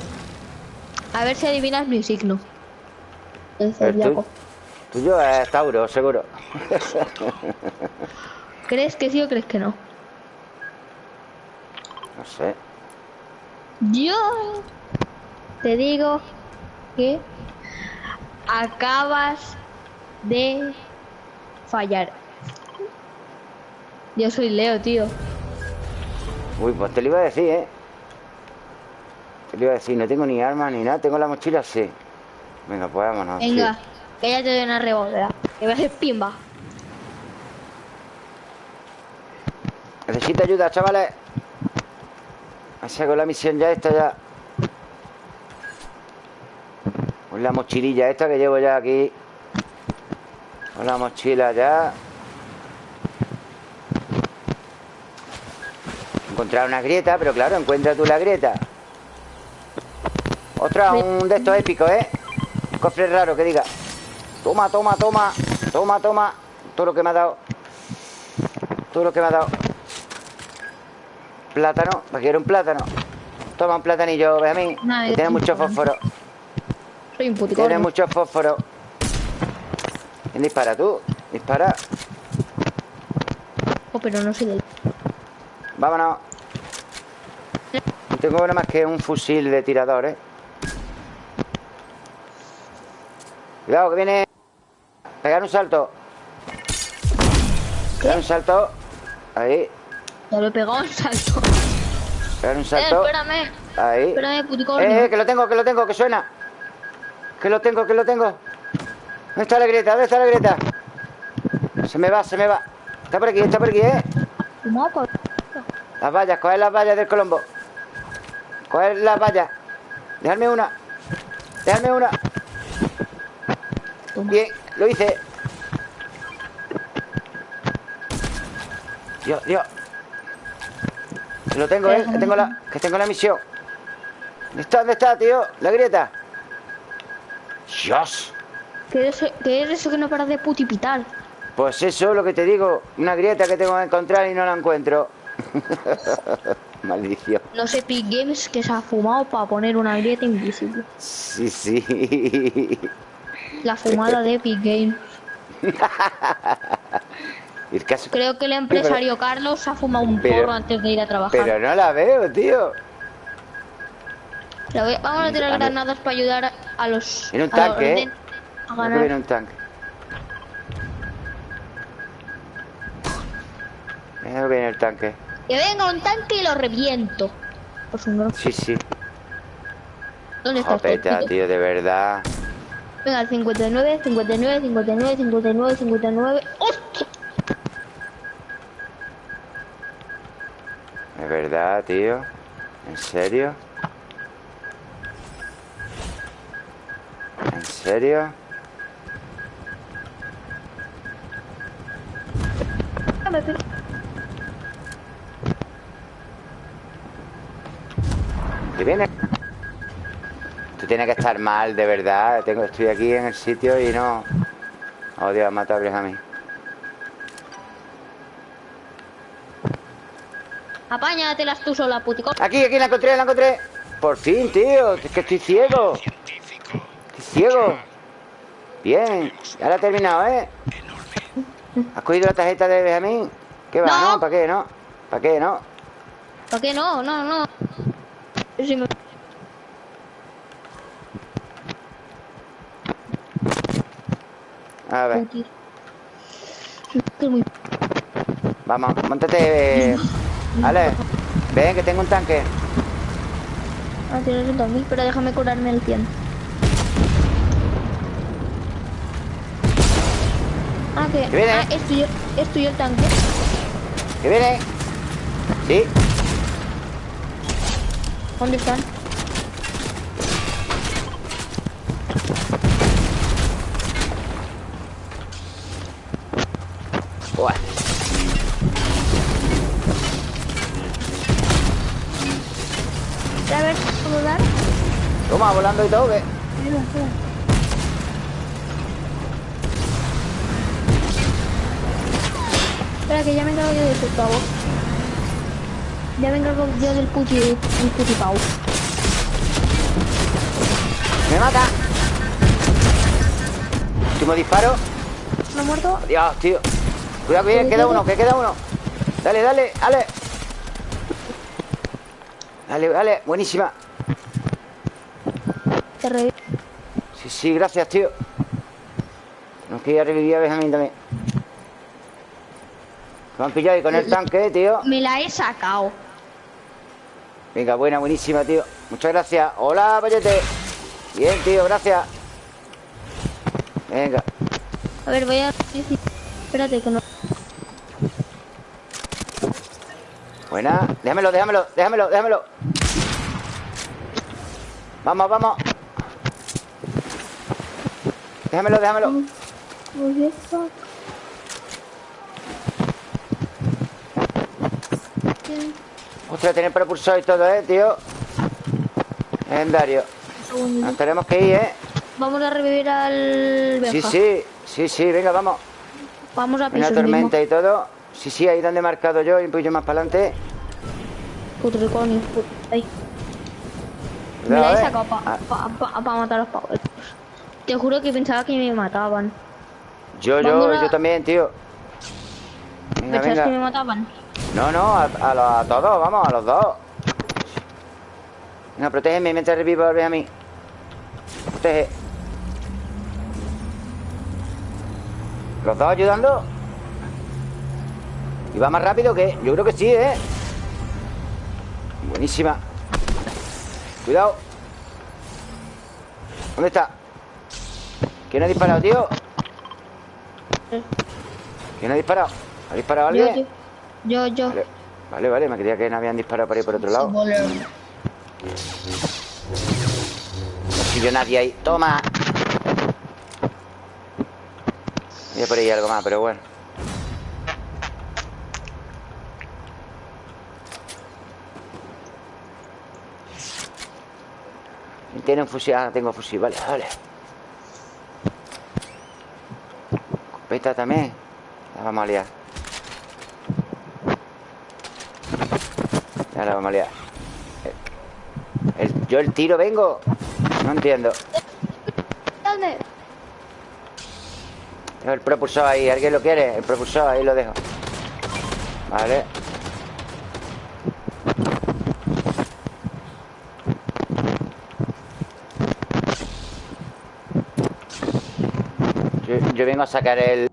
A ver si adivinas mi signo. El zodiaco. tuyo es Tauro, seguro. [laughs] ¿Crees que sí o crees que no? No sé. Yo te digo que acabas de fallar. Yo soy Leo, tío. Uy, pues te lo iba a decir, ¿eh? Te lo iba a decir, no tengo ni armas ni nada, tengo la mochila sí. Venga, pues vámonos. Venga, sí. que ya te doy una revolera. Que a hacer pimba. Necesito ayuda, chavales. Hago la misión ya esta ya. Con la mochililla esta que llevo ya aquí. Con la mochila ya. Encontrar una grieta, pero claro, encuentra tú la grieta. Otra, un de estos épicos, ¿eh? Un cofre raro que diga. Toma, toma, toma. Toma, toma. Todo lo que me ha dado. Todo lo que me ha dado. Plátano, ¿para quiero un plátano? Toma un platanillo, Benjamín. Que tiene mucho fósforo. Soy un puticón. Tiene mucho fósforo. ¿Quién dispara tú? Dispara. Oh, pero no soy del... Vámonos. No tengo nada más que un fusil de tirador, ¿eh? Cuidado, que viene. Pegar un salto. Pegar un salto. Ahí. Ya lo he pegado un salto. Pegar un Eh, salto. espérame. Ahí. Espérame, puticón. Eh, eh, que lo tengo, que lo tengo, que suena. Que lo tengo, que lo tengo. ¿Dónde está la grieta? ¿Dónde está la grieta? Se me va, se me va. Está por aquí, está por aquí, ¿eh? Las vallas, coger las vallas del Colombo. Coger las vallas. Dejarme una. Dejarme una. Bien, lo hice. Dios, Dios. Que lo tengo, ¿eh? Que tengo la, que tengo la misión. ¿Dónde está? ¿Dónde está, tío? La grieta. Dios. ¿Qué es, qué es eso que no paras de putipitar? Pues eso es lo que te digo. Una grieta que tengo que encontrar y no la encuentro. [laughs] Maldición. No sé, Epic Games que se ha fumado para poner una grieta invisible. Sí, sí. La fumada de Epic Games. [laughs] El caso- Creo que el empresario Carlos se ha fumado un Pero- porro antes de ir a trabajar. Pero no la veo, tío. La voy- vamos a tirar A granadas para ayudar a- los. Viene un a tanque, ¿eh? A Creo que ganar. un tanque. Creo que viene el tanque. Que venga un tanque y lo reviento. Pues un Sí, sí. ¿Dónde está Jopeta, este? tío, de verdad. Venga, el 59, 59, 59, 59, 59. ¡Hostia! De verdad, tío. ¿En serio? ¿En serio? ¿Qué viene? Tú tienes que estar mal, de verdad. Tengo, estoy aquí en el sitio y no... Oh, Dios, mata a Benjamín. Apáñatelas tú sola, puticón. Aquí, aquí la encontré, la encontré. Por fin, tío. Es que estoy ciego. Ciego. Bien. Ya la he terminado, ¿eh? ¿Has cogido la tarjeta de Benjamín? ¿Qué va? No. ¿No? ¿Para qué? ¿No? ¿Para qué? ¿No? ¿Para qué no? No, no. Sí me- A ver, vamos, montate. Vale. Ven, que tengo un tanque. Ah, tienes un tanque, pero déjame curarme el 100. Ah, que. ¿Qué viene? Ah, es tuyo, es tuyo el tanque. ¿Qué viene? Sí. ¿Dónde están? Buah. A ver, ¿cómo dar? Toma, volando y todo, ¿qué? Espera, espera. Espera, que ya me encargo yo del putavo. Ya me encargo yo del puti, del putipau. ¡Me mata! Último disparo. ¿No muerto? Dios, tío. Cuidado que queda uno, que queda uno. Dale, dale, dale. Dale, dale, buenísima. Te revivo. Sí, sí, gracias, tío. Tenemos que ir a revivir a Benjamín también. Me han pillado ahí con el tanque, tío. Me la he sacado. Venga, buena, buenísima, tío. Muchas gracias. Hola, Payete. Bien, tío, gracias. Venga. A ver, voy a... Espérate que no... Buena. Déjamelo, déjamelo, déjamelo, déjamelo. Vamos, vamos. Déjamelo, déjamelo. Tiene propulsor y todo, eh, tío. Legendario. Nos tenemos que ir, eh. Vamos a revivir al. Sí, sí, sí, sí, venga, vamos. Vamos a Una pisos tormenta y todo. Sí, sí, ahí donde he marcado yo y un poquillo más para adelante. Putriconi. put- Ahí. Me la Cuidado, he eh. sacado para Ah, matar a los pavos. Te juro que pensaba que me mataban. Yo, yo, a- yo también, tío. Venga, ¿Pensabas que me venga. mataban? No, no, a, a los- a todos, vamos, a los dos. Venga, protégeme mientras revivo al a mí. Protege. ¿Los dos ayudando? ¿Y va más rápido que? Yo creo que sí, ¿eh? Buenísima. Cuidado. ¿Dónde está? ¿Quién ha disparado, tío? ¿Quién ha disparado? ¿Ha disparado alguien? Yo. Yo, yo. Vale, vale, vale, me creía que no habían disparado por ahí por otro lado. No sigue nadie ahí. ¡Toma! Había por ahí algo más, pero bueno. Tiene un fusil. Ah, tengo fusil, vale, vale. Escopeta también. La vamos a liar. Ya la vamos a liar. El- el- yo el tiro vengo. No entiendo. ¿Dónde? Dejo el propulsor ahí. ¿Alguien lo quiere? El propulsor ahí lo dejo. Vale. Yo, yo vengo a sacar el...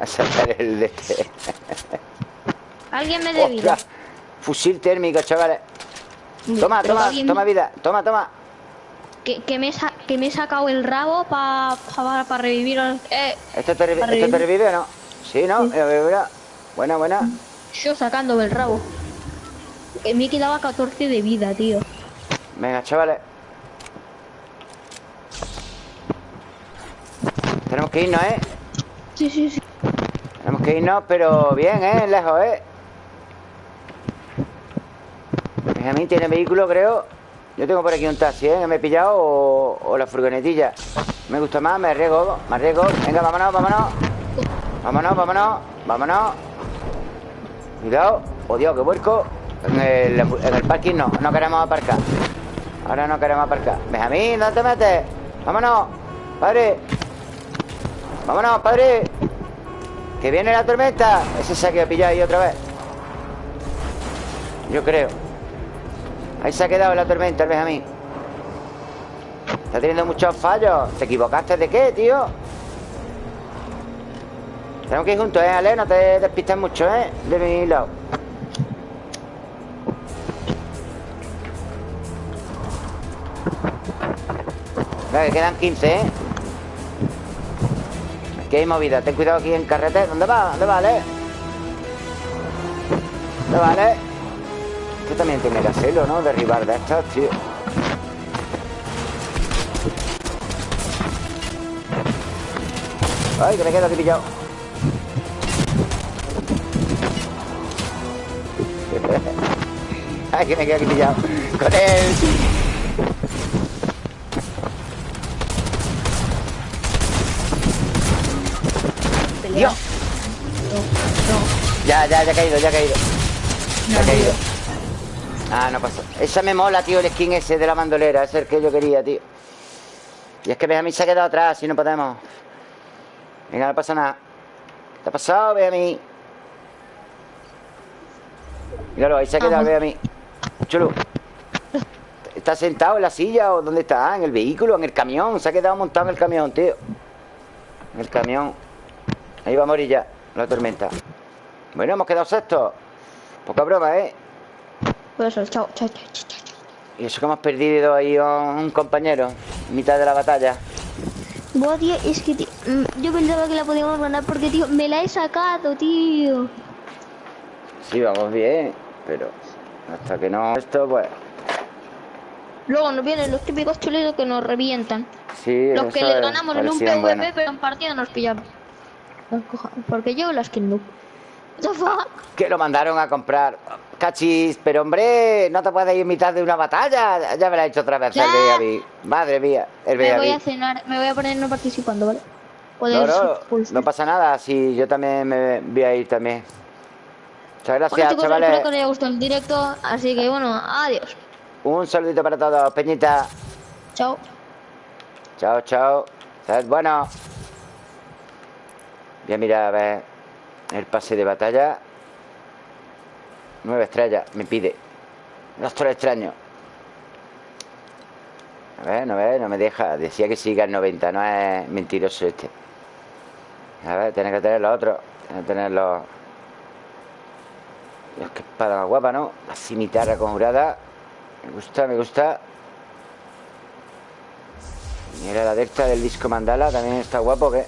A sacar el de este. Alguien me. ¡Ostras! Fusil térmico, chavales. Toma, Pero toma, toma vida. Toma, toma. Que, que, me, sa- que me he sacado el rabo para pa, pa revivir al... Eh, ¿Esto te, revi- Para ¿Esto te revivir. revive o no? Sí, ¿no? Mira, mira, mira. Buena, buena. yo sacándome el rabo. Que me quedaba 14 de vida, tío. Venga, chavales. Tenemos que irnos, ¿eh? Sí, sí, sí. Tenemos que irnos, pero bien, ¿eh? Lejos, ¿eh? Benjamín tiene vehículo, creo. Yo tengo por aquí un taxi, ¿eh? Me he pillado o, o la furgonetilla. Me gusta más, me arriesgo, me arriesgo. Venga, vámonos, vámonos. Vámonos, vámonos, vámonos. Cuidado. Oh, Dios, que vuelco. En el, en el parking no, no queremos aparcar. Ahora no queremos aparcar. Benjamín, ¿dónde te metes? Vámonos. Padre. Vámonos, padre. Que viene la tormenta. Ese se ha quedado pillado ahí otra vez. Yo creo. Ahí se ha quedado la tormenta, el Benjamín. Está teniendo muchos fallos. ¿Te equivocaste de qué, tío? Tenemos que ir juntos, ¿eh, Ale? No te despistes mucho, ¿eh? De mi lado. Venga, que quedan 15, ¿eh? Aquí hay movida. Ten cuidado aquí en carretera. ¿Dónde va? ¿Dónde va, Ale? ¿Dónde va, Ale? Esto también tiene que hacerlo, ¿no? Derribar de estos, tío. Ay, que me quedo aquí pillado. [laughs] Ay, que me quedo aquí pillado. Con él. Dios. ya, ya ha caído, ya ha caído. Ya ha caído. Ah, no pasó. Esa me mola, tío, el skin ese de la bandolera. Ese es el que yo quería, tío. Y es que mí se ha quedado atrás y no podemos. Venga, no pasa nada. ¿Qué ha pasado, mí Míralo, ahí se ha quedado, mí Chulo. ¿Está sentado en la silla o dónde está? ¿En el vehículo? ¿En el camión? Se ha quedado montado en el camión, tío. En el camión. Ahí va a morir ya la tormenta. Bueno, hemos quedado sextos. Poca broma, ¿eh? Pues eso, chao, chao, chao, chao. Y eso que hemos perdido ahí a un compañero en mitad de la batalla. Buah, tío, es que mm, yo pensaba que la podíamos ganar porque, tío, me la he sacado, tío. Sí, vamos bien, pero hasta que no esto, pues... Luego nos vienen los típicos chulitos que nos revientan. Sí, Los que les ganamos en un PvP, pero en partida nos pillaron. Porque yo las que no. Que lo mandaron a comprar. Cachis, pero hombre, no te puedes ir en mitad de una batalla. Ya me lo ha hecho otra vez el Madre mía, el Me voy a cenar, me voy a poner no participando, ¿vale? No, no, no pasa nada, si yo también me voy a ir también. Muchas gracias, chavales. Espero que os haya gustado el directo, así que bueno, adiós. Un saludito para todos, Peñita. Chao. Chao, chao. bueno. Voy a mirar a ver el pase de batalla. Nueve estrellas, me pide. Doctor extraño. A ver, no ve, no me deja. Decía que siga el 90, no es mentiroso este. A ver, tiene que tener los otros. Tiene que tener los. Dios, qué espada más guapa, ¿no? La cimitarra conjurada. Me gusta, me gusta. Mira la delta del disco mandala, también está guapo, ¿qué?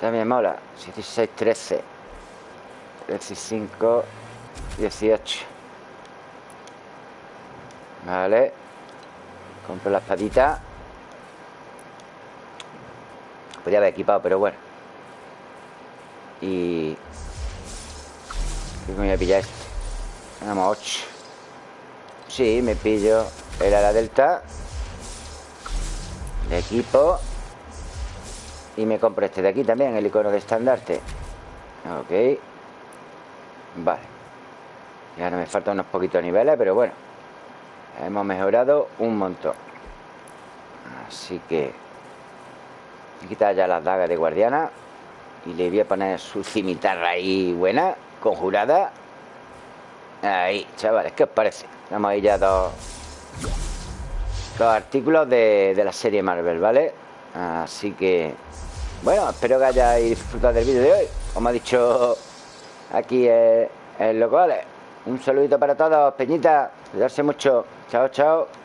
También mola. 16, 13. 15, 18. Vale. Compro la espadita. Podría haber equipado, pero bueno. Y... Creo que me voy a pillar este. Vamos, 8. Sí, me pillo el ala delta. De equipo. Y me compro este de aquí también, el icono de estandarte. Ok. Vale. Ya no me faltan unos poquitos niveles, pero bueno. Hemos mejorado un montón. Así que... Voy a quitar ya las dagas de guardiana. Y le voy a poner su cimitarra ahí buena, conjurada. Ahí, chavales, ¿qué os parece? Tenemos ahí ya dos, dos artículos de, de la serie Marvel, ¿vale? Así que bueno, espero que hayáis disfrutado del vídeo de hoy. Como ha dicho aquí en, los Un saludito para todos, Peñita. Cuidarse mucho. Chao, chao